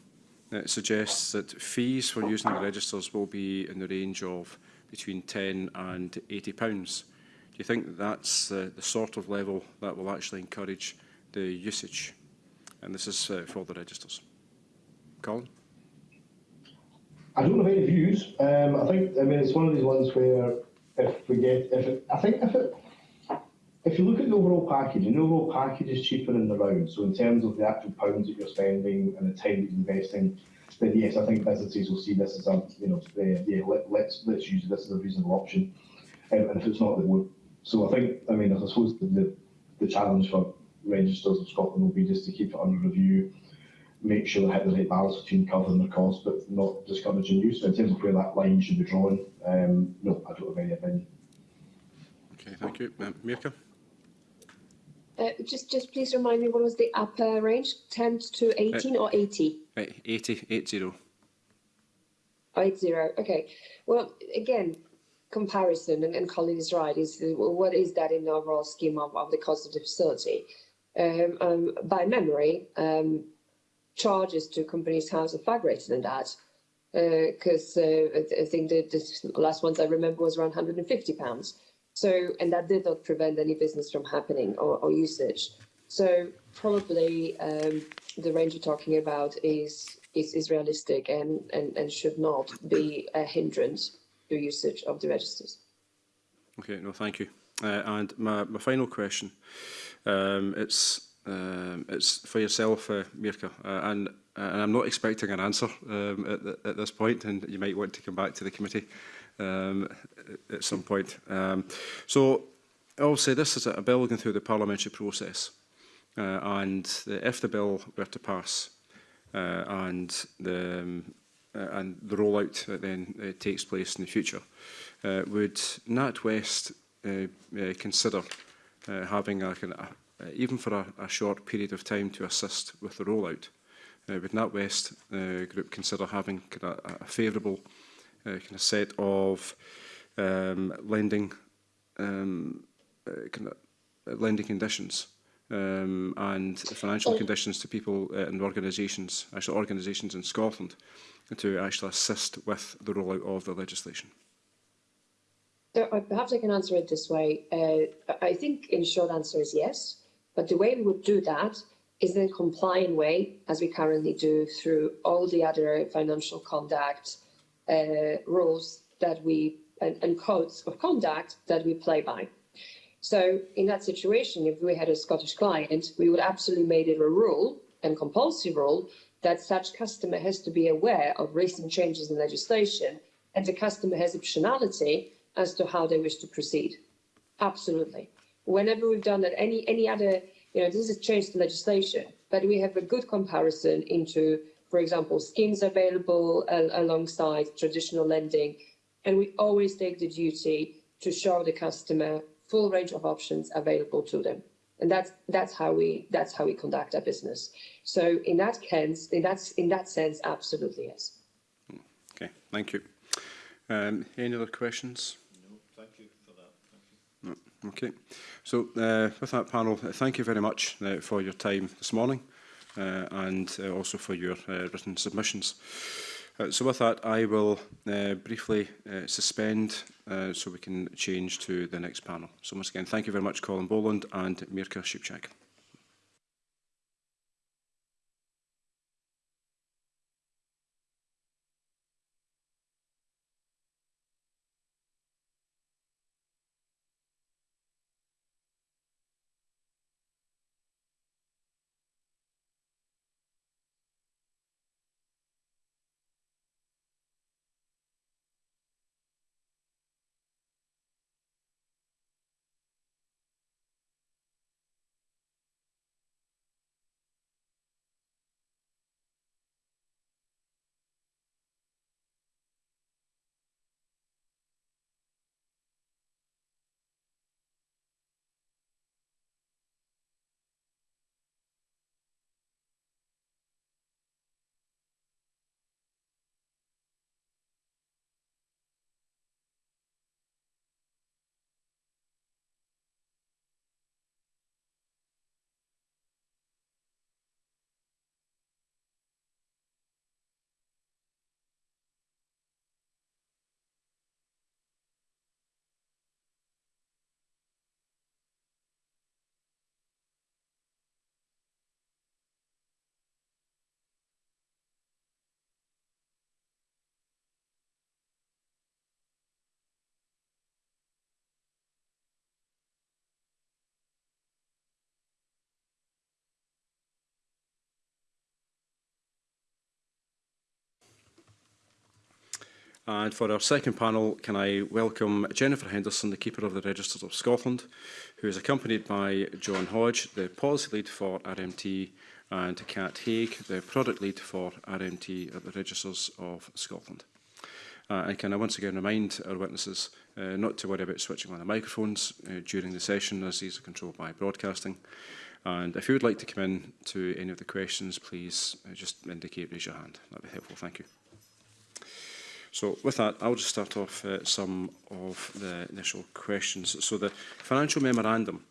uh, suggests that fees for using the registers will be in the range of between 10 and 80 pounds. You think that's uh, the sort of level that will actually encourage the usage? And this is uh, for the registers. Colin? I don't have any views. Um, I think, I mean, it's one of these ones where if we get, if it, I think if it, if you look at the overall package, and the overall package is cheaper in the round, so in terms of the actual pounds that you're spending and the time that you're investing, then yes, I think businesses will see this as a, you know, uh, yeah, let, let's, let's use this as a reasonable option. Um, and if it's not, they won't. So I think, I mean, I suppose the, the, the challenge for registers of Scotland will be just to keep it under review, make sure they hit the right balance between covering their costs, but not discouraging use. So in terms of where that line should be drawn, um, no, I don't have any opinion. Okay, thank you. Um, Mirka? Uh, just, just please remind me, what was the upper range? 10 to 18 or 80? Right, 80, 80. Oh, eight zero. Okay. Well, again, comparison, and, and Colin is right. Is uh, what is that in the overall scheme of, of the cost of the facility? Um, um, by memory, um, charges to companies' house are far greater than that. Because uh, I, I think the, the last ones I remember was around 150 pounds. So, and that did not prevent any business from happening or, or usage. So, probably um, the range you're talking about is is, is realistic and, and, and should not be a hindrance your usage of the registers. Okay, no, thank you. Uh, and my, my final question, um, it's um, it's for yourself, uh, Mirka, uh, and, uh, and I'm not expecting an answer um, at, the, at this point, and you might want to come back to the committee um, at some point. Um, so, obviously, this is a bill going through the parliamentary process, uh, and the, if the bill were to pass, uh, and the, um, uh, and the rollout that then uh, takes place in the future. Uh, would NatWest uh, uh, consider uh, having, a, a, uh, even for a, a short period of time, to assist with the rollout? Uh, would NatWest uh, Group consider having kind of, a, a favourable uh, kind of set of um, lending um, uh, kind of uh, lending conditions um, and financial conditions to people uh, and organisations, actually organisations in Scotland, to actually assist with the rollout of the legislation. So uh, perhaps I can answer it this way. Uh, I think in short answer is yes, but the way we would do that is in a compliant way, as we currently do through all the other financial conduct uh, rules that we and, and codes of conduct that we play by. So in that situation, if we had a Scottish client, we would absolutely made it a rule and compulsory rule that such customer has to be aware of recent changes in legislation and the customer has optionality as to how they wish to proceed. Absolutely. Whenever we've done that, any any other, you know, this is changed the legislation, but we have a good comparison into, for example, schemes available al- alongside traditional lending, and we always take the duty to show the customer full range of options available to them. And that's, that's, how, we, that's how we conduct our business. So in that, sense, in that, in that sense, absolutely yes. Okay, thank you. Um, any other questions? No, thank you for that. Thank you. No, okay, so uh, with that panel, uh, thank you very much uh, for your time this morning uh, and uh, also for your uh, written submissions. Uh, so with that, I will uh, briefly uh, suspend uh, so we can change to the next panel. So once again, thank you very much, Colin Boland and Mirka Shipchak. And for our second panel, can I welcome Jennifer Henderson, the Keeper of the Registers of Scotland, who is accompanied by John Hodge, the Policy Lead for RMT, and Kat Haig, the Product Lead for RMT at the Registers of Scotland. Uh, and can I once again remind our witnesses uh, not to worry about switching on the microphones uh, during the session as these are controlled by broadcasting. And if you would like to come in to any of the questions, please uh, just indicate, raise your hand. That'd be helpful. Thank you. So with that, I'll just start off uh, some of the initial questions. So the financial memorandum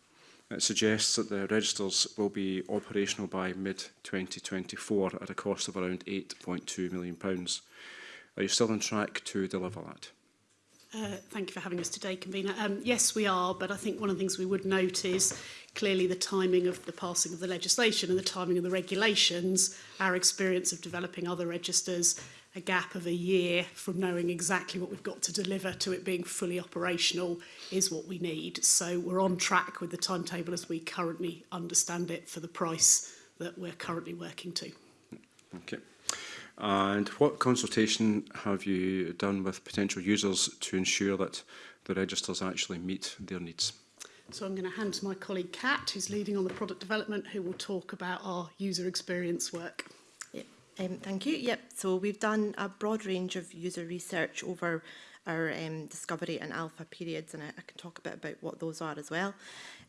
it suggests that the registers will be operational by mid-2024 at a cost of around £8.2 million. Are you still on track to deliver that? Uh, thank you for having us today, Convener. Um, yes, we are, but I think one of the things we would note is clearly the timing of the passing of the legislation and the timing of the regulations, our experience of developing other registers a gap of a year from knowing exactly what we've got to deliver to it being fully operational is what we need. So we're on track with the timetable as we currently understand it for the price that we're currently working to. Okay. And what consultation have you done with potential users to ensure that the registers actually meet their needs? So I'm going to hand to my colleague Kat, who's leading on the product development, who will talk about our user experience work. Um, thank you. Yep. So we've done a broad range of user research over our um, discovery and alpha periods, and I, I, can talk a bit about what those are as well.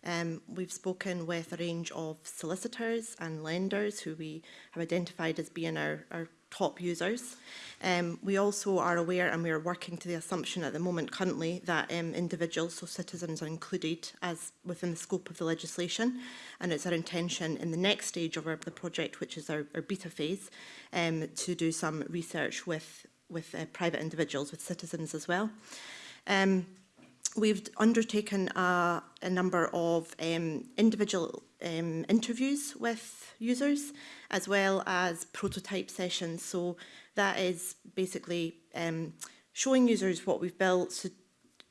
Um, we've spoken with a range of solicitors and lenders who we have identified as being our, our top users. Um, we also are aware and we are working to the assumption at the moment currently that um, individuals, so citizens are included as within the scope of the legislation and it's our intention in the next stage of our, the project which is our, our beta phase um, to do some research with, with uh, private individuals, with citizens as well. Um, we've undertaken a, a number of um, individual um, interviews with users as well as prototype sessions. So that is basically um, showing users what we've built, so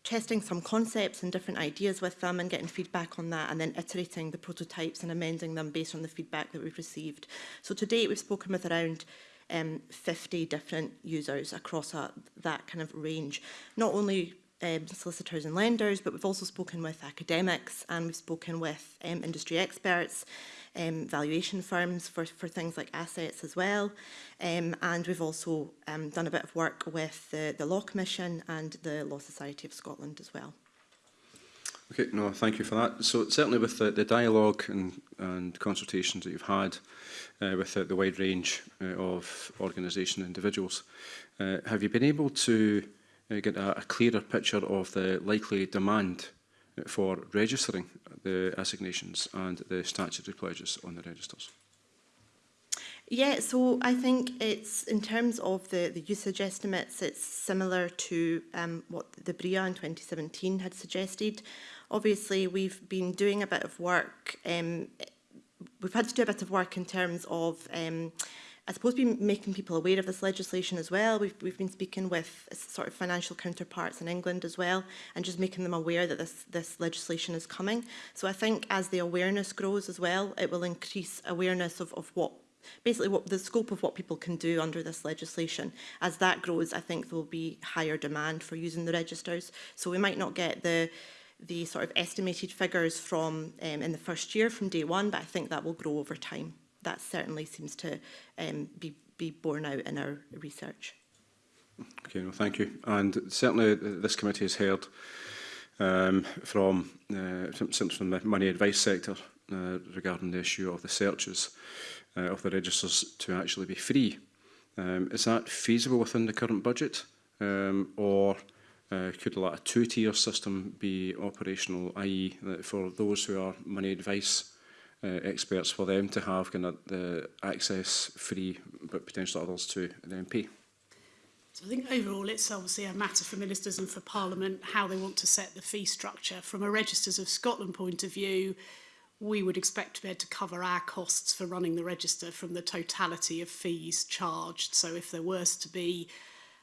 testing some concepts and different ideas with them and getting feedback on that and then iterating the prototypes and amending them based on the feedback that we've received. So to date we've spoken with around um, 50 different users across a, that kind of range. Not only um, solicitors and lenders, but we've also spoken with academics and we've spoken with um, industry experts, um, valuation firms for, for things like assets as well. Um, and we've also um, done a bit of work with the, the Law Commission and the Law Society of Scotland as well. Okay, no, thank you for that. So certainly with the, the dialogue and, and consultations that you've had uh, with the, the wide range uh, of organisation and individuals, uh, have you been able to get a, a clearer picture of the likely demand for registering the assignations and the statutory pledges on the registers? Yeah, so I think it's in terms of the, the usage estimates, it's similar to um, what the BRIA in 2017 had suggested. Obviously, we've been doing a bit of work. Um, we've had to do a bit of work in terms of um, I suppose be making people aware of this legislation as well. We've, we've been speaking with sort of financial counterparts in England as well and just making them aware that this, this legislation is coming. So I think as the awareness grows as well, it will increase awareness of, of what basically what the scope of what people can do under this legislation. As that grows, I think there will be higher demand for using the registers. So we might not get the the sort of estimated figures from um, in the first year from day one, but I think that will grow over time that certainly seems to um, be, be borne out in our research. Okay, well, thank you. And certainly uh, this committee has heard um, from uh, from the money advice sector uh, regarding the issue of the searches uh, of the registers to actually be free. Um, is that feasible within the current budget um, or uh, could like a two-tier system be operational, i.e. for those who are money advice uh, experts for them to have kind of, the access free, but potentially others to the MP. So I think overall it's obviously a matter for ministers and for Parliament how they want to set the fee structure. From a Registers of Scotland point of view, we would expect to be able to cover our costs for running the register from the totality of fees charged. So if there was to be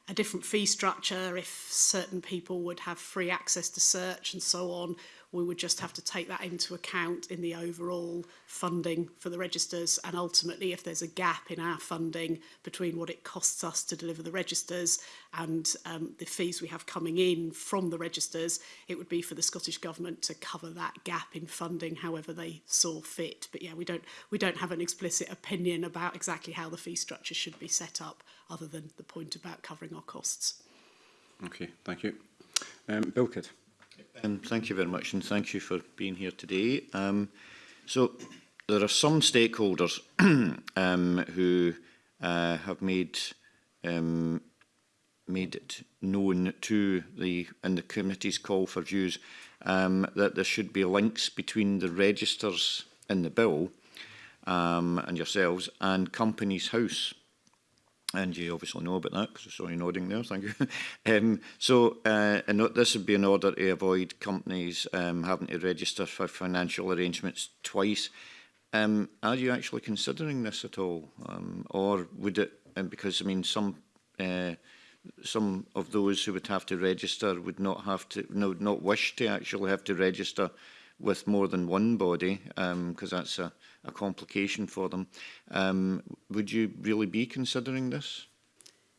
a different fee structure, if certain people would have free access to search and so on, we would just have to take that into account in the overall funding for the registers and ultimately if there's a gap in our funding between what it costs us to deliver the registers and um, the fees we have coming in from the registers it would be for the Scottish government to cover that gap in funding however they saw fit but yeah we don't we don't have an explicit opinion about exactly how the fee structure should be set up other than the point about covering our costs. Okay, thank you. Um, Bill Kidd. Um, thank you very much and thank you for being here today. Um, so there are some stakeholders [clears throat] um, who uh, have made um, made it known to the and the committee's call for views um, that there should be links between the registers in the bill um, and yourselves and Companies House and you obviously know about that because I saw you nodding there, thank you. [laughs] um, so, uh, and this would be in order to avoid companies um, having to register for financial arrangements twice. Um, are you actually considering this at all? Um, or would it, And because I mean, some uh, some of those who would have to register would not have to, no, not wish to actually have to register with more than one body, because um, that's a, a complication for them. Um, would you really be considering this?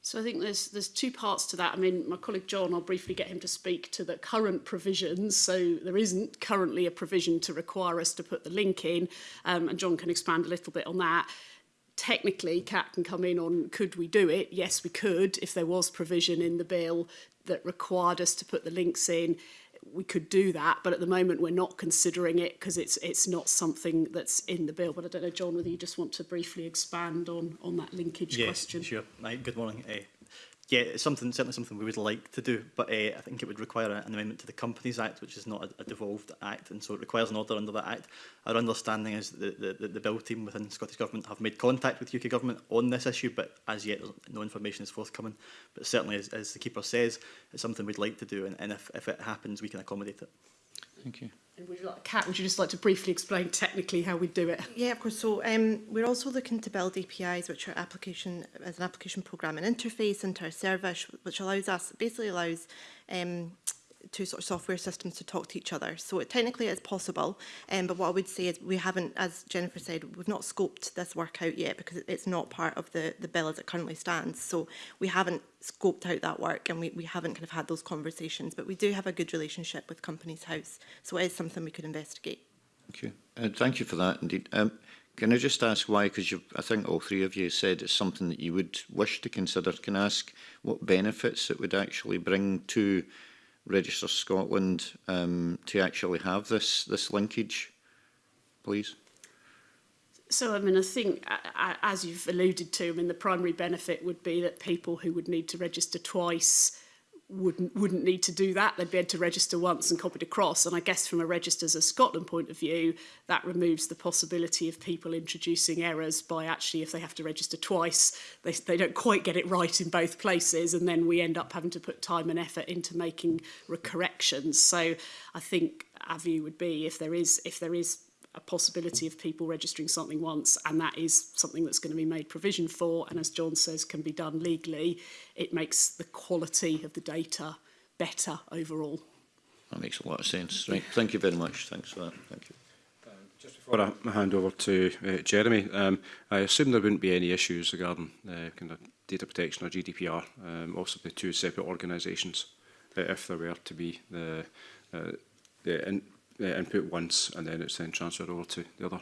So I think there's there's two parts to that. I mean, my colleague John, I'll briefly get him to speak to the current provisions. So there isn't currently a provision to require us to put the link in, um, and John can expand a little bit on that. Technically, Cat can come in on could we do it? Yes, we could if there was provision in the bill that required us to put the links in we could do that, but at the moment we're not considering it because it's it's not something that's in the bill. But I don't know, John, whether you just want to briefly expand on on that linkage yes, question. Yes, sure. Right, good morning. Uh, yeah, it's something certainly something we would like to do, but uh, I think it would require an amendment to the Companies Act, which is not a, a devolved act, and so it requires an order under that act. Our understanding is that the, the, the bill team within Scottish Government have made contact with UK Government on this issue, but as yet no information is forthcoming. But certainly, as, as the Keeper says, it's something we'd like to do, and, and if, if it happens, we can accommodate it. Thank you. And would you like, Kat, would you just like to briefly explain technically how we do it? Yeah, of course. So um, we're also looking to build APIs, which are application as an application programming interface into our service, which allows us basically allows um, two sort of software systems to talk to each other. So it technically is possible, um, but what I would say is we haven't, as Jennifer said, we've not scoped this work out yet because it's not part of the, the bill as it currently stands. So we haven't scoped out that work and we, we haven't kind of had those conversations, but we do have a good relationship with Companies House. So it is something we could investigate. Thank you. Uh, thank you for that indeed. Um, can I just ask why? Because I think all three of you said it's something that you would wish to consider. Can I ask what benefits it would actually bring to Register Scotland um, to actually have this this linkage, please? So, I mean, I think, as you've alluded to, I mean, the primary benefit would be that people who would need to register twice wouldn't wouldn't need to do that. They'd be able to register once and copied across. And I guess from a Registers of Scotland point of view, that removes the possibility of people introducing errors by actually, if they have to register twice, they, they don't quite get it right in both places. And then we end up having to put time and effort into making corrections. So I think our view would be if there is if there is a possibility of people registering something once and that is something that's going to be made provision for and as John says can be done legally it makes the quality of the data better overall. That makes a lot of sense. Right. Thank you very much. Thanks for that. Thank you. Um, just before I hand over to uh, Jeremy, um, I assume there wouldn't be any issues regarding uh, kind of data protection or GDPR, um, also the two separate organisations, uh, if there were to be the, uh, the in uh, input once and then it's then transferred over to the other.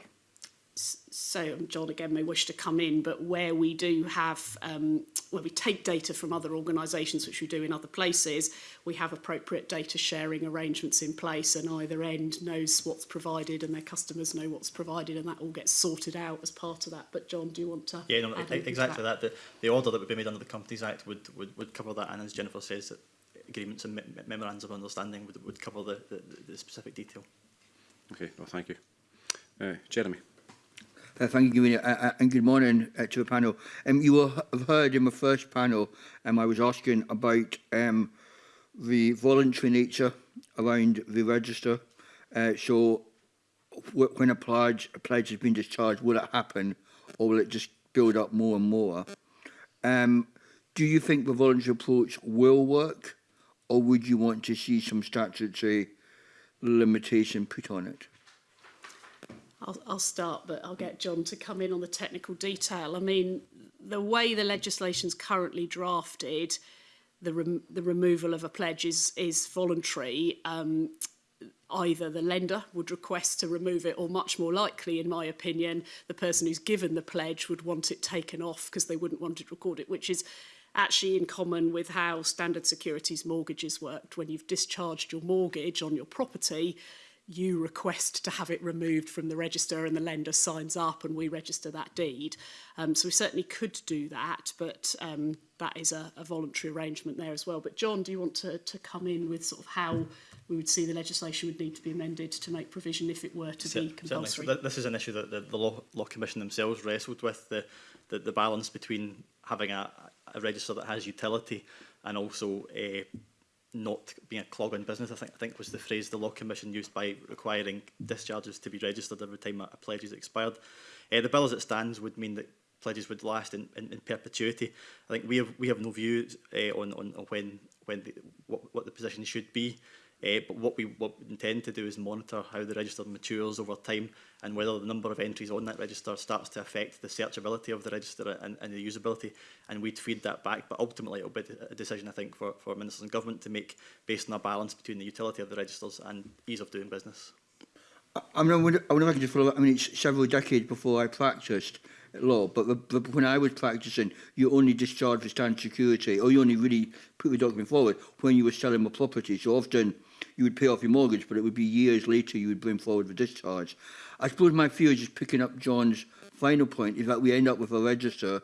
So, um, John again may wish to come in, but where we do have, um, where we take data from other organisations, which we do in other places, we have appropriate data sharing arrangements in place and either end knows what's provided and their customers know what's provided and that all gets sorted out as part of that. But John, do you want to Yeah, no, e-, exactly that? that. The, the order that would be made under the Companies Act would, would, would cover that and as Jennifer says, that agreements and me memorandums of understanding would, would cover the, the, the specific detail. Okay, well, thank you. Uh, Jeremy. Uh, thank you, Gwyneth, uh, uh, and good morning uh, to the panel. Um, you will have heard in my first panel, um, I was asking about um, the voluntary nature around the register. Uh, so when a pledge, a pledge has been discharged, will it happen or will it just build up more and more? Um, do you think the voluntary approach will work or would you want to see some statutory limitation put on it? I'll, I'll start, but I'll get John to come in on the technical detail. I mean, the way the legislation's currently drafted, the, rem the removal of a pledge is, is voluntary. Um, either the lender would request to remove it or much more likely in my opinion the person who's given the pledge would want it taken off because they wouldn't want it recorded which is actually in common with how standard securities mortgages worked. When you've discharged your mortgage on your property, you request to have it removed from the register and the lender signs up and we register that deed. Um, so we certainly could do that, but um, that is a, a voluntary arrangement there as well. But John, do you want to, to come in with sort of how we would see the legislation would need to be amended to make provision if it were to Cer be compulsory? So this is an issue that the, the law, law Commission themselves wrestled with, the, the, the balance between having a, a register that has utility and also uh, not being a clog on business, I think, I think was the phrase the Law Commission used by requiring discharges to be registered every time a, pledge is expired. Uh, the bill as it stands would mean that pledges would last in, in, in perpetuity. I think we have, we have no view uh, eh, on, on, on when, when the, what, what the position should be. Uh, but what we, what we intend to do is monitor how the register matures over time and whether the number of entries on that register starts to affect the searchability of the register and, and the usability. And we'd feed that back. But ultimately, it'll be a decision, I think, for, for ministers and government to make based on a balance between the utility of the registers and ease of doing business. I mean, I wonder, I wonder if I can just follow up. I mean, it's several decades before I practiced law, but the, the, when I was practicing, you only discharged the stand security, or you only really put the document forward when you were selling a property. So often, you would pay off your mortgage, but it would be years later you would bring forward the discharge. I suppose my fear is just picking up John's final point is that we end up with a register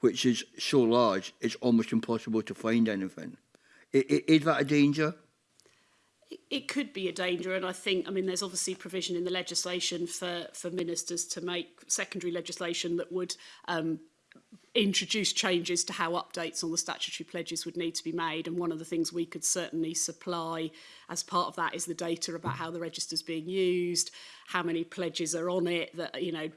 which is so large it's almost impossible to find anything. I, I, is that a danger? It could be a danger, and I think, I mean, there's obviously provision in the legislation for, for ministers to make secondary legislation that would um, introduce changes to how updates on the statutory pledges would need to be made and one of the things we could certainly supply as part of that is the data about how the register's being used how many pledges are on it that you know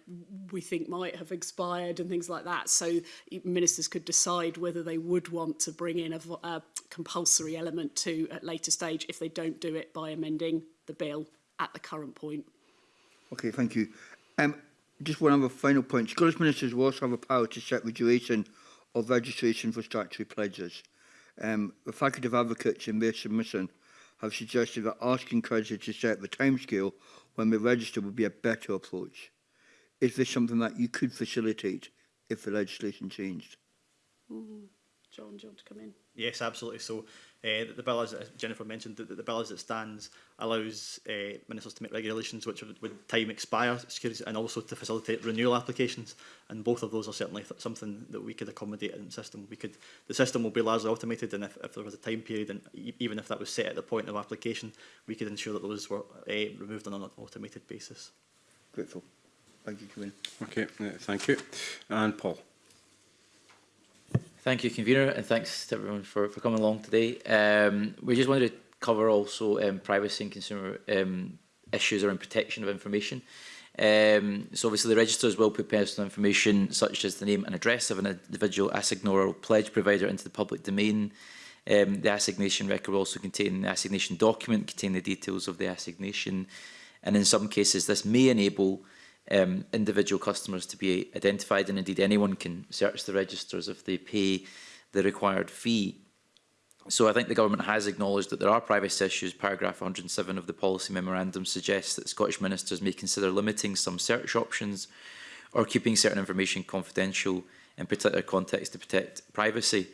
we think might have expired and things like that. So ministers could decide whether they would want to bring in a, a compulsory element to at later stage if they don't do it by amending the bill at the current point. Okay thank you. Um just one other final point. Scottish ministers will also have a power to set the duration of registration for statutory pledges. Um, the faculty of advocates in their submission have suggested that asking creditors to set the timescale when they register would be a better approach. Is this something that you could facilitate if the legislation changed? Mm -hmm. John, do you want to come in? Yes, absolutely. So Uh, the, the bill, as Jennifer mentioned, the, the bill as it stands allows eh, uh, ministers to make regulations which would time expire securities and also to facilitate renewal applications. And both of those are certainly th something that we could accommodate in the system. We could, the system will be largely automated and if, if there was a time period, and e even if that was set at the point of application, we could ensure that those were uh, removed on an automated basis. Grateful. Thank you, Commissioner. Okay, uh, thank you. And Paul. Thank you, convener, and thanks to everyone for, for coming along today. Um, we just wanted to cover also um, privacy and consumer um, issues around protection of information. Um, so obviously the registers will put personal information such as the name and address of an individual assignor or pledge provider into the public domain. Um, the assignation record will also contain the assignation document, contain the details of the assignation, and in some cases this may enable um, individual customers to be identified and indeed anyone can search the registers if they pay the required fee. So I think the government has acknowledged that there are privacy issues. Paragraph 107 of the policy memorandum suggests that Scottish ministers may consider limiting some search options or keeping certain information confidential in particular contexts to protect privacy.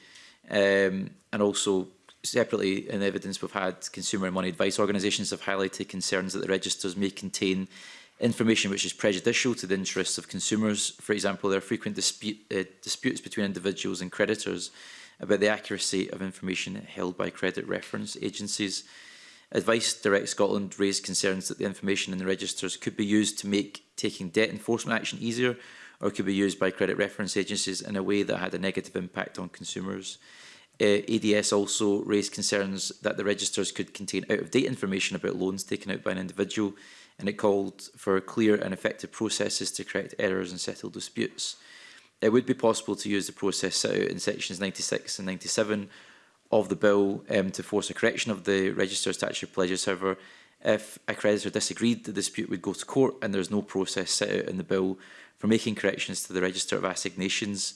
Um, and also separately in the evidence we've had, consumer and money advice organisations have highlighted concerns that the registers may contain information which is prejudicial to the interests of consumers. For example, there are frequent dispute, uh, disputes between individuals and creditors about the accuracy of information held by credit reference agencies. Advice Direct Scotland raised concerns that the information in the registers could be used to make taking debt enforcement action easier or could be used by credit reference agencies in a way that had a negative impact on consumers. Uh, ADS also raised concerns that the registers could contain out-of-date information about loans taken out by an individual and it called for clear and effective processes to correct errors and settle disputes. It would be possible to use the process set out in sections 96 and 97 of the bill um, to force a correction of the register statute of pledges. However, if a creditor disagreed, the dispute would go to court and there's no process set out in the bill for making corrections to the register of assignations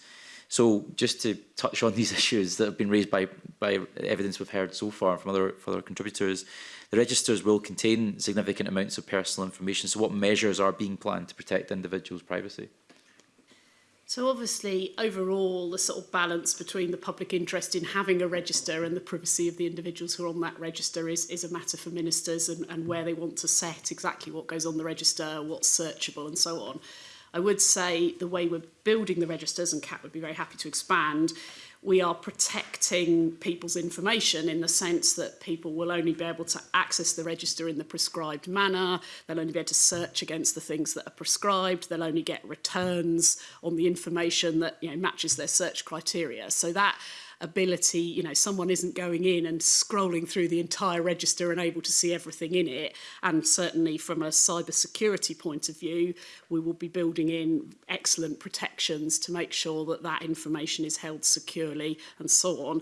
So just to touch on [laughs] these issues that have been raised by, by evidence we've heard so far from other, from other contributors, the registers will contain significant amounts of personal information. So what measures are being planned to protect individuals' privacy? So obviously, overall, the sort of balance between the public interest in having a register and the privacy of the individuals who are on that register is, is a matter for ministers and, and where they want to set exactly what goes on the register, what's searchable and so on. I would say the way we're building the registers, and Kat would be very happy to expand, we are protecting people's information in the sense that people will only be able to access the register in the prescribed manner, they'll only be able to search against the things that are prescribed, they'll only get returns on the information that you know, matches their search criteria. So that ability, you know, someone isn't going in and scrolling through the entire register and able to see everything in it. And certainly from a cyber security point of view, we will be building in excellent protections to make sure that that information is held securely and so on.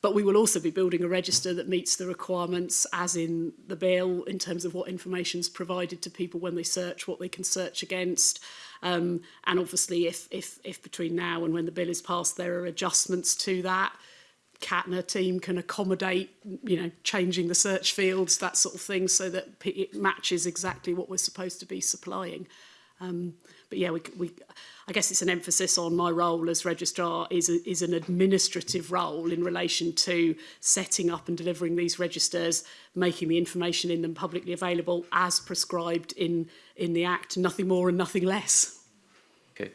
But we will also be building a register that meets the requirements as in the bill in terms of what information is provided to people when they search, what they can search against, Um, and obviously, if, if, if between now and when the bill is passed, there are adjustments to that, CATNA team can accommodate, you know, changing the search fields, that sort of thing, so that it matches exactly what we're supposed to be supplying. Um, but yeah, we, we, I guess it's an emphasis on my role as registrar is, a, is an administrative role in relation to setting up and delivering these registers, making the information in them publicly available as prescribed in, in the Act, nothing more and nothing less. Okay.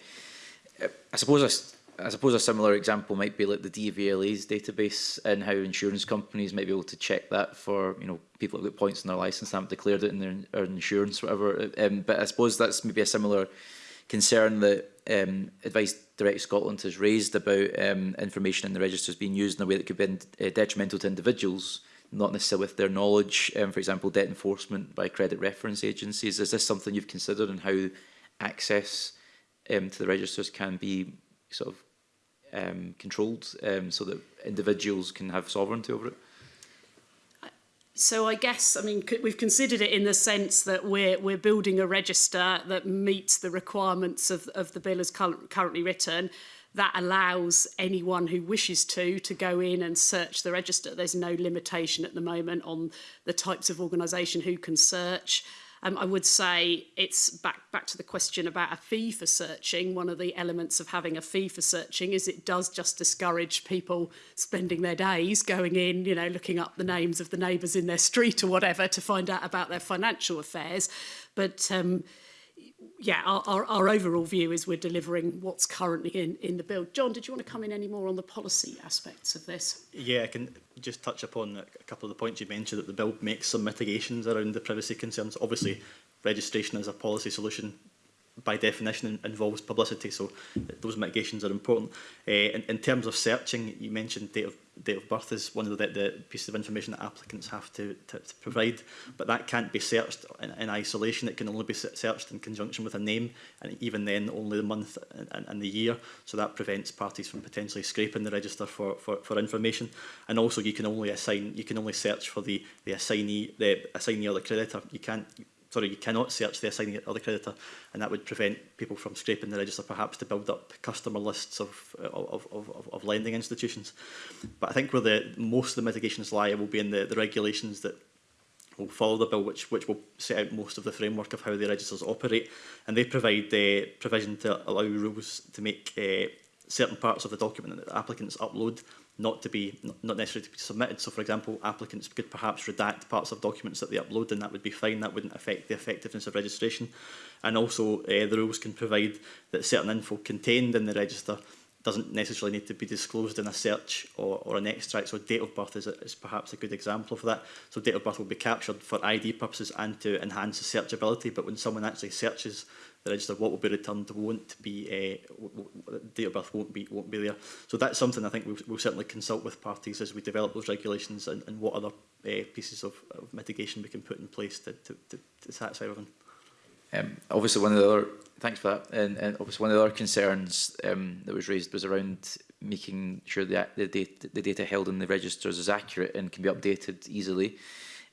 Uh, I suppose I I suppose a similar example might be like the DVLA's database and how insurance companies might be able to check that for you know people who've got points in their license haven't declared it in their insurance whatever. Um, but I suppose that's maybe a similar concern that um, Advice Direct Scotland has raised about um, information in the registers being used in a way that could be uh, detrimental to individuals, not necessarily with their knowledge. Um, for example, debt enforcement by credit reference agencies. Is this something you've considered and how access um, to the registers can be sort of um, controlled um, so that individuals can have sovereignty over it? So I guess, I mean, we've considered it in the sense that we're, we're building a register that meets the requirements of, of the bill as currently written. That allows anyone who wishes to to go in and search the register. There's no limitation at the moment on the types of organisation who can search. Um, I would say it's back, back to the question about a fee for searching. One of the elements of having a fee for searching is it does just discourage people spending their days going in, you know, looking up the names of the neighbours in their street or whatever to find out about their financial affairs. But um, yeah, our, our, our, overall view is we're delivering what's currently in, in the bill. John, did you want to come in any more on the policy aspects of this? Yeah, I can just touch upon a couple of the points you mentioned that the bill makes some mitigations around the privacy concerns. Obviously, registration as a policy solution by definition involves publicity, so those mitigations are important. Uh, in, in terms of searching, you mentioned date of, date of birth is one of the, the pieces of information that applicants have to, to, to provide, but that can't be searched in, in isolation. It can only be searched in conjunction with a name, and even then only the month and, and the year, so that prevents parties from potentially scraping the register for, for, for information. And also you can only assign, you can only search for the, the assignee, the assignee or the creditor. You can't sorry, you cannot search the assigning other creditor, and that would prevent people from scraping the register perhaps to build up customer lists of, of, of, of lending institutions. But I think where the most of the mitigations lie will be in the, the regulations that will follow the bill, which which will set out most of the framework of how the registers operate, and they provide the uh, provision to allow rules to make uh, certain parts of the document that applicants upload not to be not necessarily to be submitted. So, for example, applicants could perhaps redact parts of documents that they upload, and that would be fine. That wouldn't affect the effectiveness of registration. And also, uh, the rules can provide that certain info contained in the register doesn't necessarily need to be disclosed in a search or, or an extract. So date of birth is, a, is perhaps a good example of that. So date of birth will be captured for ID purposes and to enhance the searchability. But when someone actually searches the register, what will be returned won't be uh, date of birth won't be won't be there. So that's something I think we'll, we'll certainly consult with parties as we develop those regulations and, and what other uh, pieces of, of mitigation we can put in place to, to, to, to satisfy everyone. Um, obviously, one of the other thanks for that. And, and obviously, one of the other concerns um, that was raised was around making sure that the data, the data held in the registers is accurate and can be updated easily.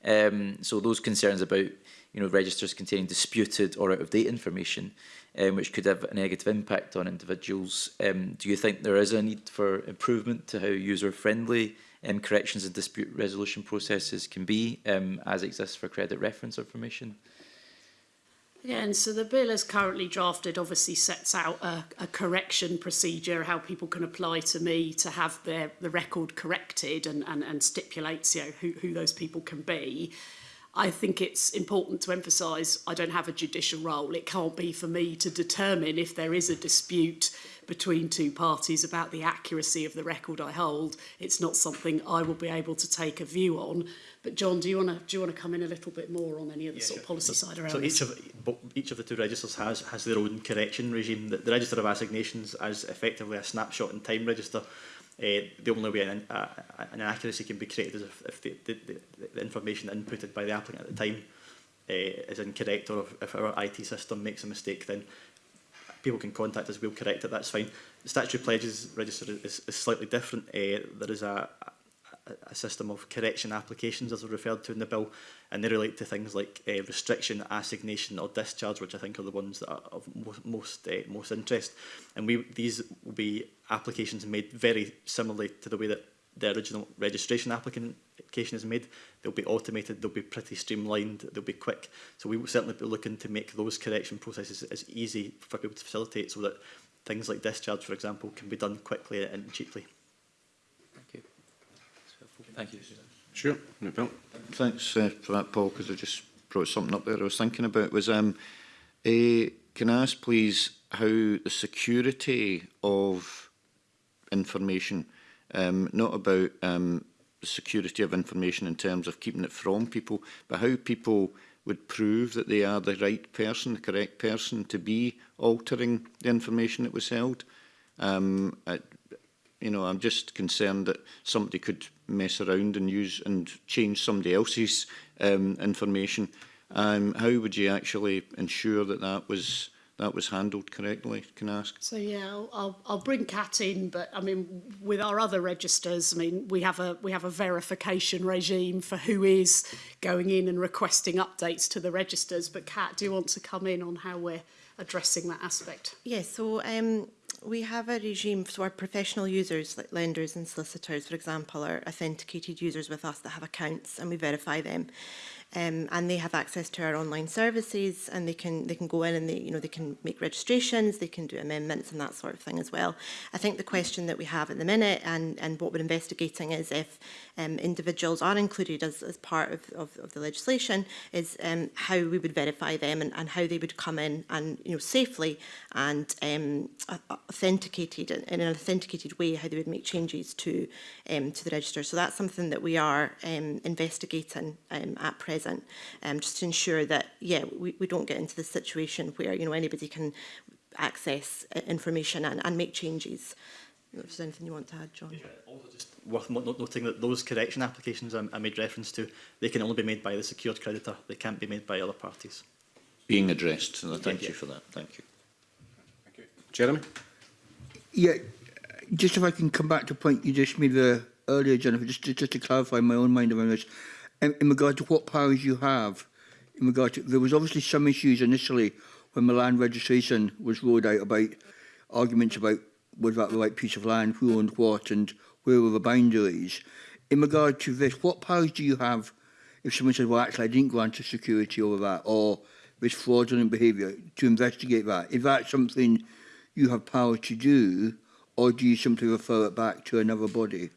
Um, so those concerns about you know registers containing disputed or out of date information, um, which could have a negative impact on individuals. Um, do you think there is a need for improvement to how user friendly um, corrections and dispute resolution processes can be, um, as exists for credit reference information? Yeah, and so the bill as currently drafted obviously sets out a, a correction procedure, how people can apply to me to have their the record corrected and, and, and stipulates you know, who, who those people can be. I think it's important to emphasise I don't have a judicial role. It can't be for me to determine if there is a dispute between two parties about the accuracy of the record I hold. It's not something I will be able to take a view on. But John, do you want to do you want to come in a little bit more on any of the Yeah, sort of policy side around So this? each of each of the two registers has has their own correction regime. The, the register of assignations as effectively a snapshot in time register. Uh, the only way an, uh, an inaccuracy can be created is if, if the, the, the, the information inputted by the applicant at the time uh, is incorrect or if, if our IT system makes a mistake, then people can contact us, we'll correct it, that's fine. The statutory pledges register is, is slightly different. Uh, there is a, a system of correction applications, as referred to in the bill, and they relate to things like uh, restriction, assignation, or discharge, which I think are the ones that are of most uh, most interest. And we these will be applications made very similarly to the way that the original registration application is made. They'll be automated, they'll be pretty streamlined, they'll be quick. So we will certainly be looking to make those correction processes as easy for people to facilitate so that things like discharge, for example, can be done quickly and cheaply. Thank you. Sure. No problem. Thanks uh, for that, Paul, because I just brought something up there I was thinking about was um, eh, can I ask, please, how the security of information, um, not about um, the security of information in terms of keeping it from people, but how people would prove that they are the right person, the correct person to be altering the information that was held. Um, I, you know, I'm just concerned that somebody could mess around and use and change somebody else's um, information. Um, how would you actually ensure that that was that was handled correctly, can I ask? So yeah, I'll, I'll, I'll bring Kat in, but I mean, with our other registers, I mean, we have a we have a verification regime for who is going in and requesting updates to the registers. But Kat, do you want to come in on how we're addressing that aspect? Yes. Yeah, so um, we have a regime, so our professional users, like lenders and solicitors, for example, are authenticated users with us that have accounts and we verify them um, and they have access to our online services and they can they can go in and they you know they can make registrations they can do amendments and that sort of thing as well. I think the question that we have at the minute and and what we're investigating is if um, individuals are included as, as part of, of, of the legislation is um, how we would verify them and, and how they would come in and you know safely and um, authenticated in an authenticated way how they would make changes to um, to the register. So that's something that we are um, investigating um, at present present, um, just to ensure that, yeah, we, we don't get into the situation where, you know, anybody can access uh, information and, and make changes. If there's anything you want to add, John. Yeah, also just worth noting that those correction applications I, I made reference to, they can only be made by the secured creditor. They can't be made by other parties. Being addressed, and thank yeah, yeah. you for that. Thank you. Thank you. Jeremy? Yeah, just if I can come back to a point you just made there earlier, Jennifer, just to, just to clarify my own mind around this in, in regard to what powers you have, in regard to, there was obviously some issues initially when the land registration was rolled out about arguments about was that the right piece of land, who owned what, and where were the boundaries. In regard to this, what powers do you have if someone says, well, actually, I didn't grant a security over that, or this fraudulent behaviour, to investigate that? Is that something you have power to do, or do you simply refer it back to another body?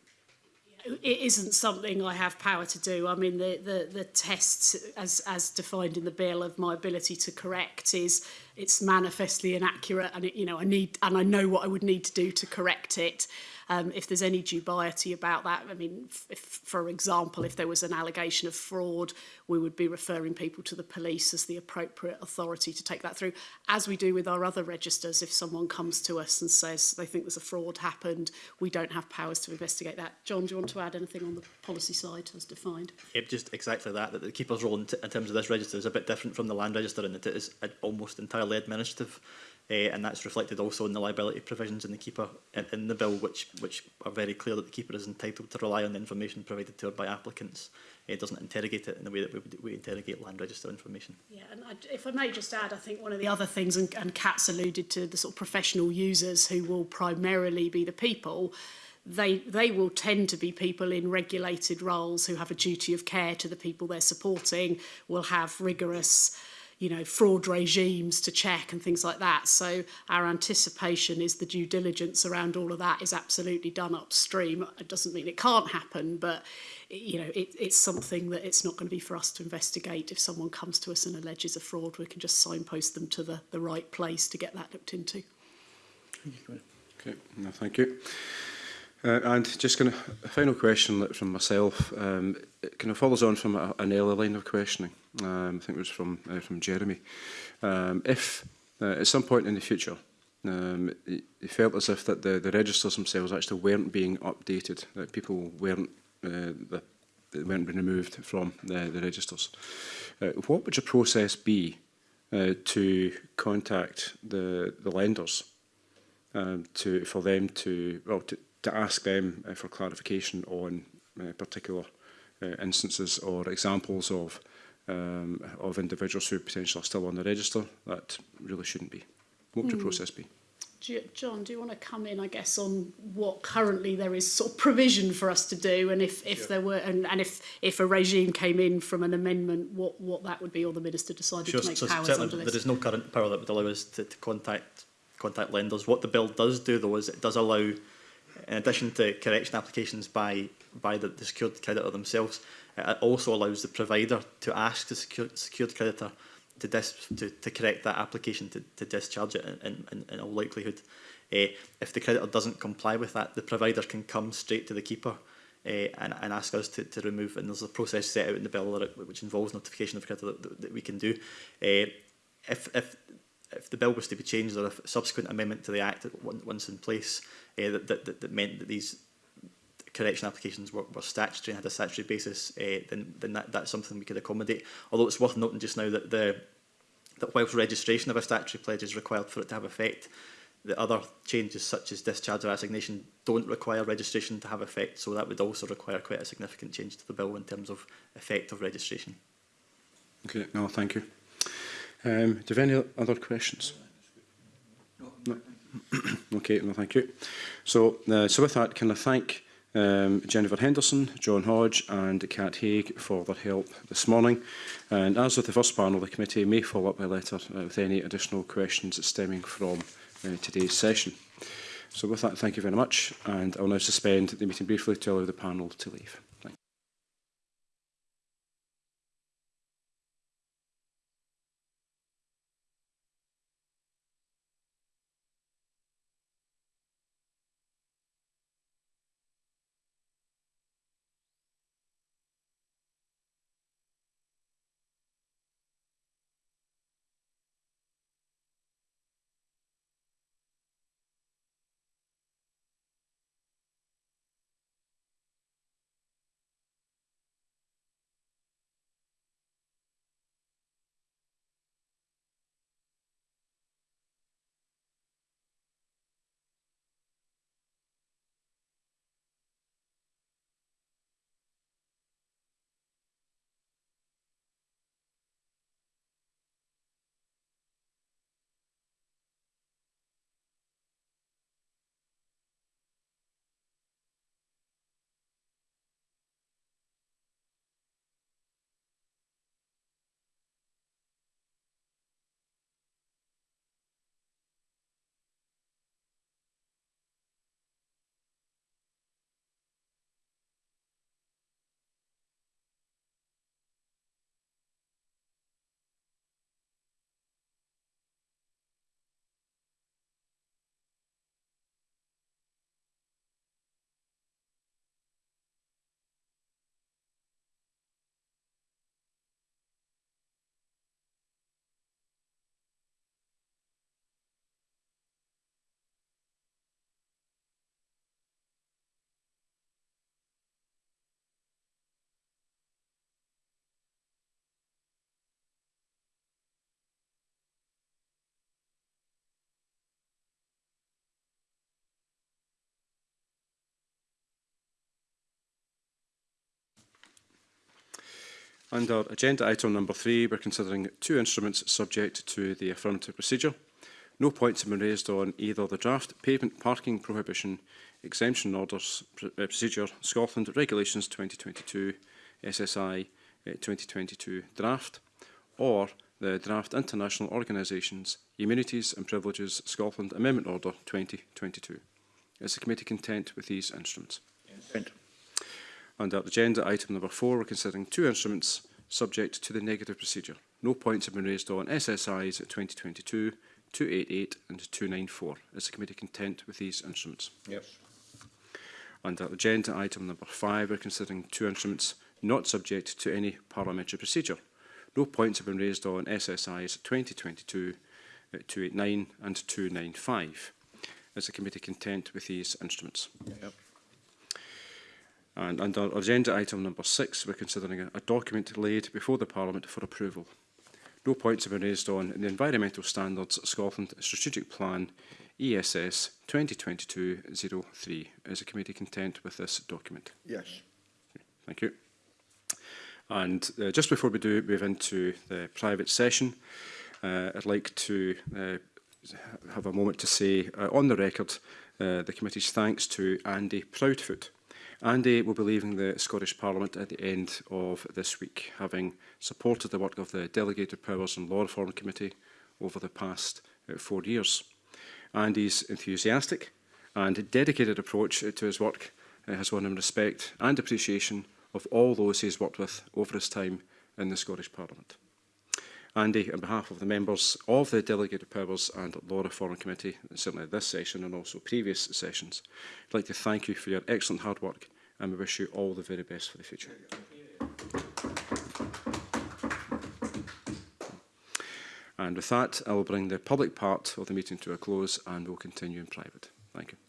it isn't something I have power to do. I mean, the, the, the tests, as, as defined in the bill, of my ability to correct is it's manifestly inaccurate, and it, you know I need and I know what I would need to do to correct it um, if there's any dubiety about that. I mean, if, for example, if there was an allegation of fraud, we would be referring people to the police as the appropriate authority to take that through, as we do with our other registers. If someone comes to us and says they think there's a fraud happened, we don't have powers to investigate that. John, do you want to add anything on the policy side as defined? Yep, just exactly that, that the keeper's role in, in terms of this register is a bit different from the land register and that it is uh, almost entirely administrative uh, and that's reflected also in the liability provisions in the keeper in, in the bill, which which are very clear that the keeper is entitled to rely on the information provided to her by applicants. Eh, it doesn't interrogate it in the way that we, we interrogate land register information. Yeah, and I, if I may just add, I think one of the other things, and, and Kat's alluded to the sort of professional users who will primarily be the people they they will tend to be people in regulated roles who have a duty of care to the people they're supporting will have rigorous you know, fraud regimes to check and things like that. So our anticipation is the due diligence around all of that is absolutely done upstream. It doesn't mean it can't happen, but you know, it, it's something that it's not going to be for us to investigate. If someone comes to us and alleges a fraud, we can just signpost them to the, the right place to get that looked into. Okay, no, thank you. Uh, and just kind of a final question from myself. Um, it kind of follows on from a, an earlier line of questioning. Um, I think it was from uh, from Jeremy. Um, if uh, at some point in the future um, it felt as if that the, the registers themselves actually weren't being updated, that people weren't uh, the, they weren't being removed from the, the registers. Uh, what would your process be uh, to contact the the lenders um, to for them to well to, to ask them uh, for clarification on uh, particular uh, instances or examples of um, of individuals who potentially are still on the register. That really shouldn't be. What would your the process be? John, do you want to come in, I guess, on what currently there is sort of provision for us to do, and if, if yeah. there were, and, and if if a regime came in from an amendment, what what that would be, or the minister decided sure, to make so powers under this? There is no current power that would allow us to, to contact contact lenders. What the bill does do, though, is it does allow in addition to correction applications by, by the, the secured creditor themselves, it also allows the provider to ask the secured, secured creditor to, dis, to, to correct that application to, to discharge it in, in, in all likelihood. Uh, if the creditor doesn't comply with that, the provider can come straight to the keeper uh, and, and ask us to, to remove. And there's a process set out in the bill that, which involves notification of creditor that, that, that we can do. Uh, if, if, if the bill was to be changed or if a subsequent amendment to the Act once in place uh, that, that, that meant that these correction applications were, were statutory and had a statutory basis, uh, then, then that, that's something we could accommodate. Although it's worth noting just now that the that whilst registration of a statutory pledge is required for it to have effect, the other changes such as discharge or assignation don't require registration to have effect, so that would also require quite a significant change to the bill in terms of effect of registration. Okay, no, thank you. Um, do you have any other questions? [clears throat] okay, no, thank you. So, uh, so with that, can I thank um, Jennifer Henderson, John Hodge and Kat Haig for their help this morning. And as with the first panel, the committee may follow up by letter uh, with any additional questions stemming from uh, today's session. So with that, thank you very much, and I'll now suspend the meeting briefly to allow the panel to leave. Under agenda item number three, we're considering two instruments subject to the affirmative procedure. No points have been raised on either the draft pavement parking prohibition exemption orders uh, procedure Scotland Regulations 2022 SSI 2022 draft or the draft International Organisations Immunities and Privileges Scotland Amendment Order 2022. Is the committee content with these instruments? Yes. Under agenda item number four, we're considering two instruments subject to the negative procedure. No points have been raised on SSIs 2022, 288 and 294. Is the committee content with these instruments? Yes. Under agenda item number five, we're considering two instruments not subject to any parliamentary procedure. No points have been raised on SSIs 2022, 289 and 295. Is the committee content with these instruments? Yes. Yep. And under agenda item number six, we're considering a, a document laid before the Parliament for approval. No points have been raised on the Environmental Standards Scotland Strategic Plan ESS 2022-03. Is the committee content with this document? Yes. Thank you. And uh, just before we do move into the private session, uh, I'd like to uh, have a moment to say uh, on the record uh, the committee's thanks to Andy Proudfoot, Andy will be leaving the Scottish Parliament at the end of this week, having supported the work of the Delegated Powers and Law Reform Committee over the past uh, four years. Andy's enthusiastic and dedicated approach uh, to his work uh, has won him respect and appreciation of all those he has worked with over his time in the Scottish Parliament. Andy, on behalf of the members of the Delegated Powers and Law Reform Committee, certainly this session and also previous sessions, I'd like to thank you for your excellent hard work and we wish you all the very best for the future. And with that, I will bring the public part of the meeting to a close and we'll continue in private. Thank you.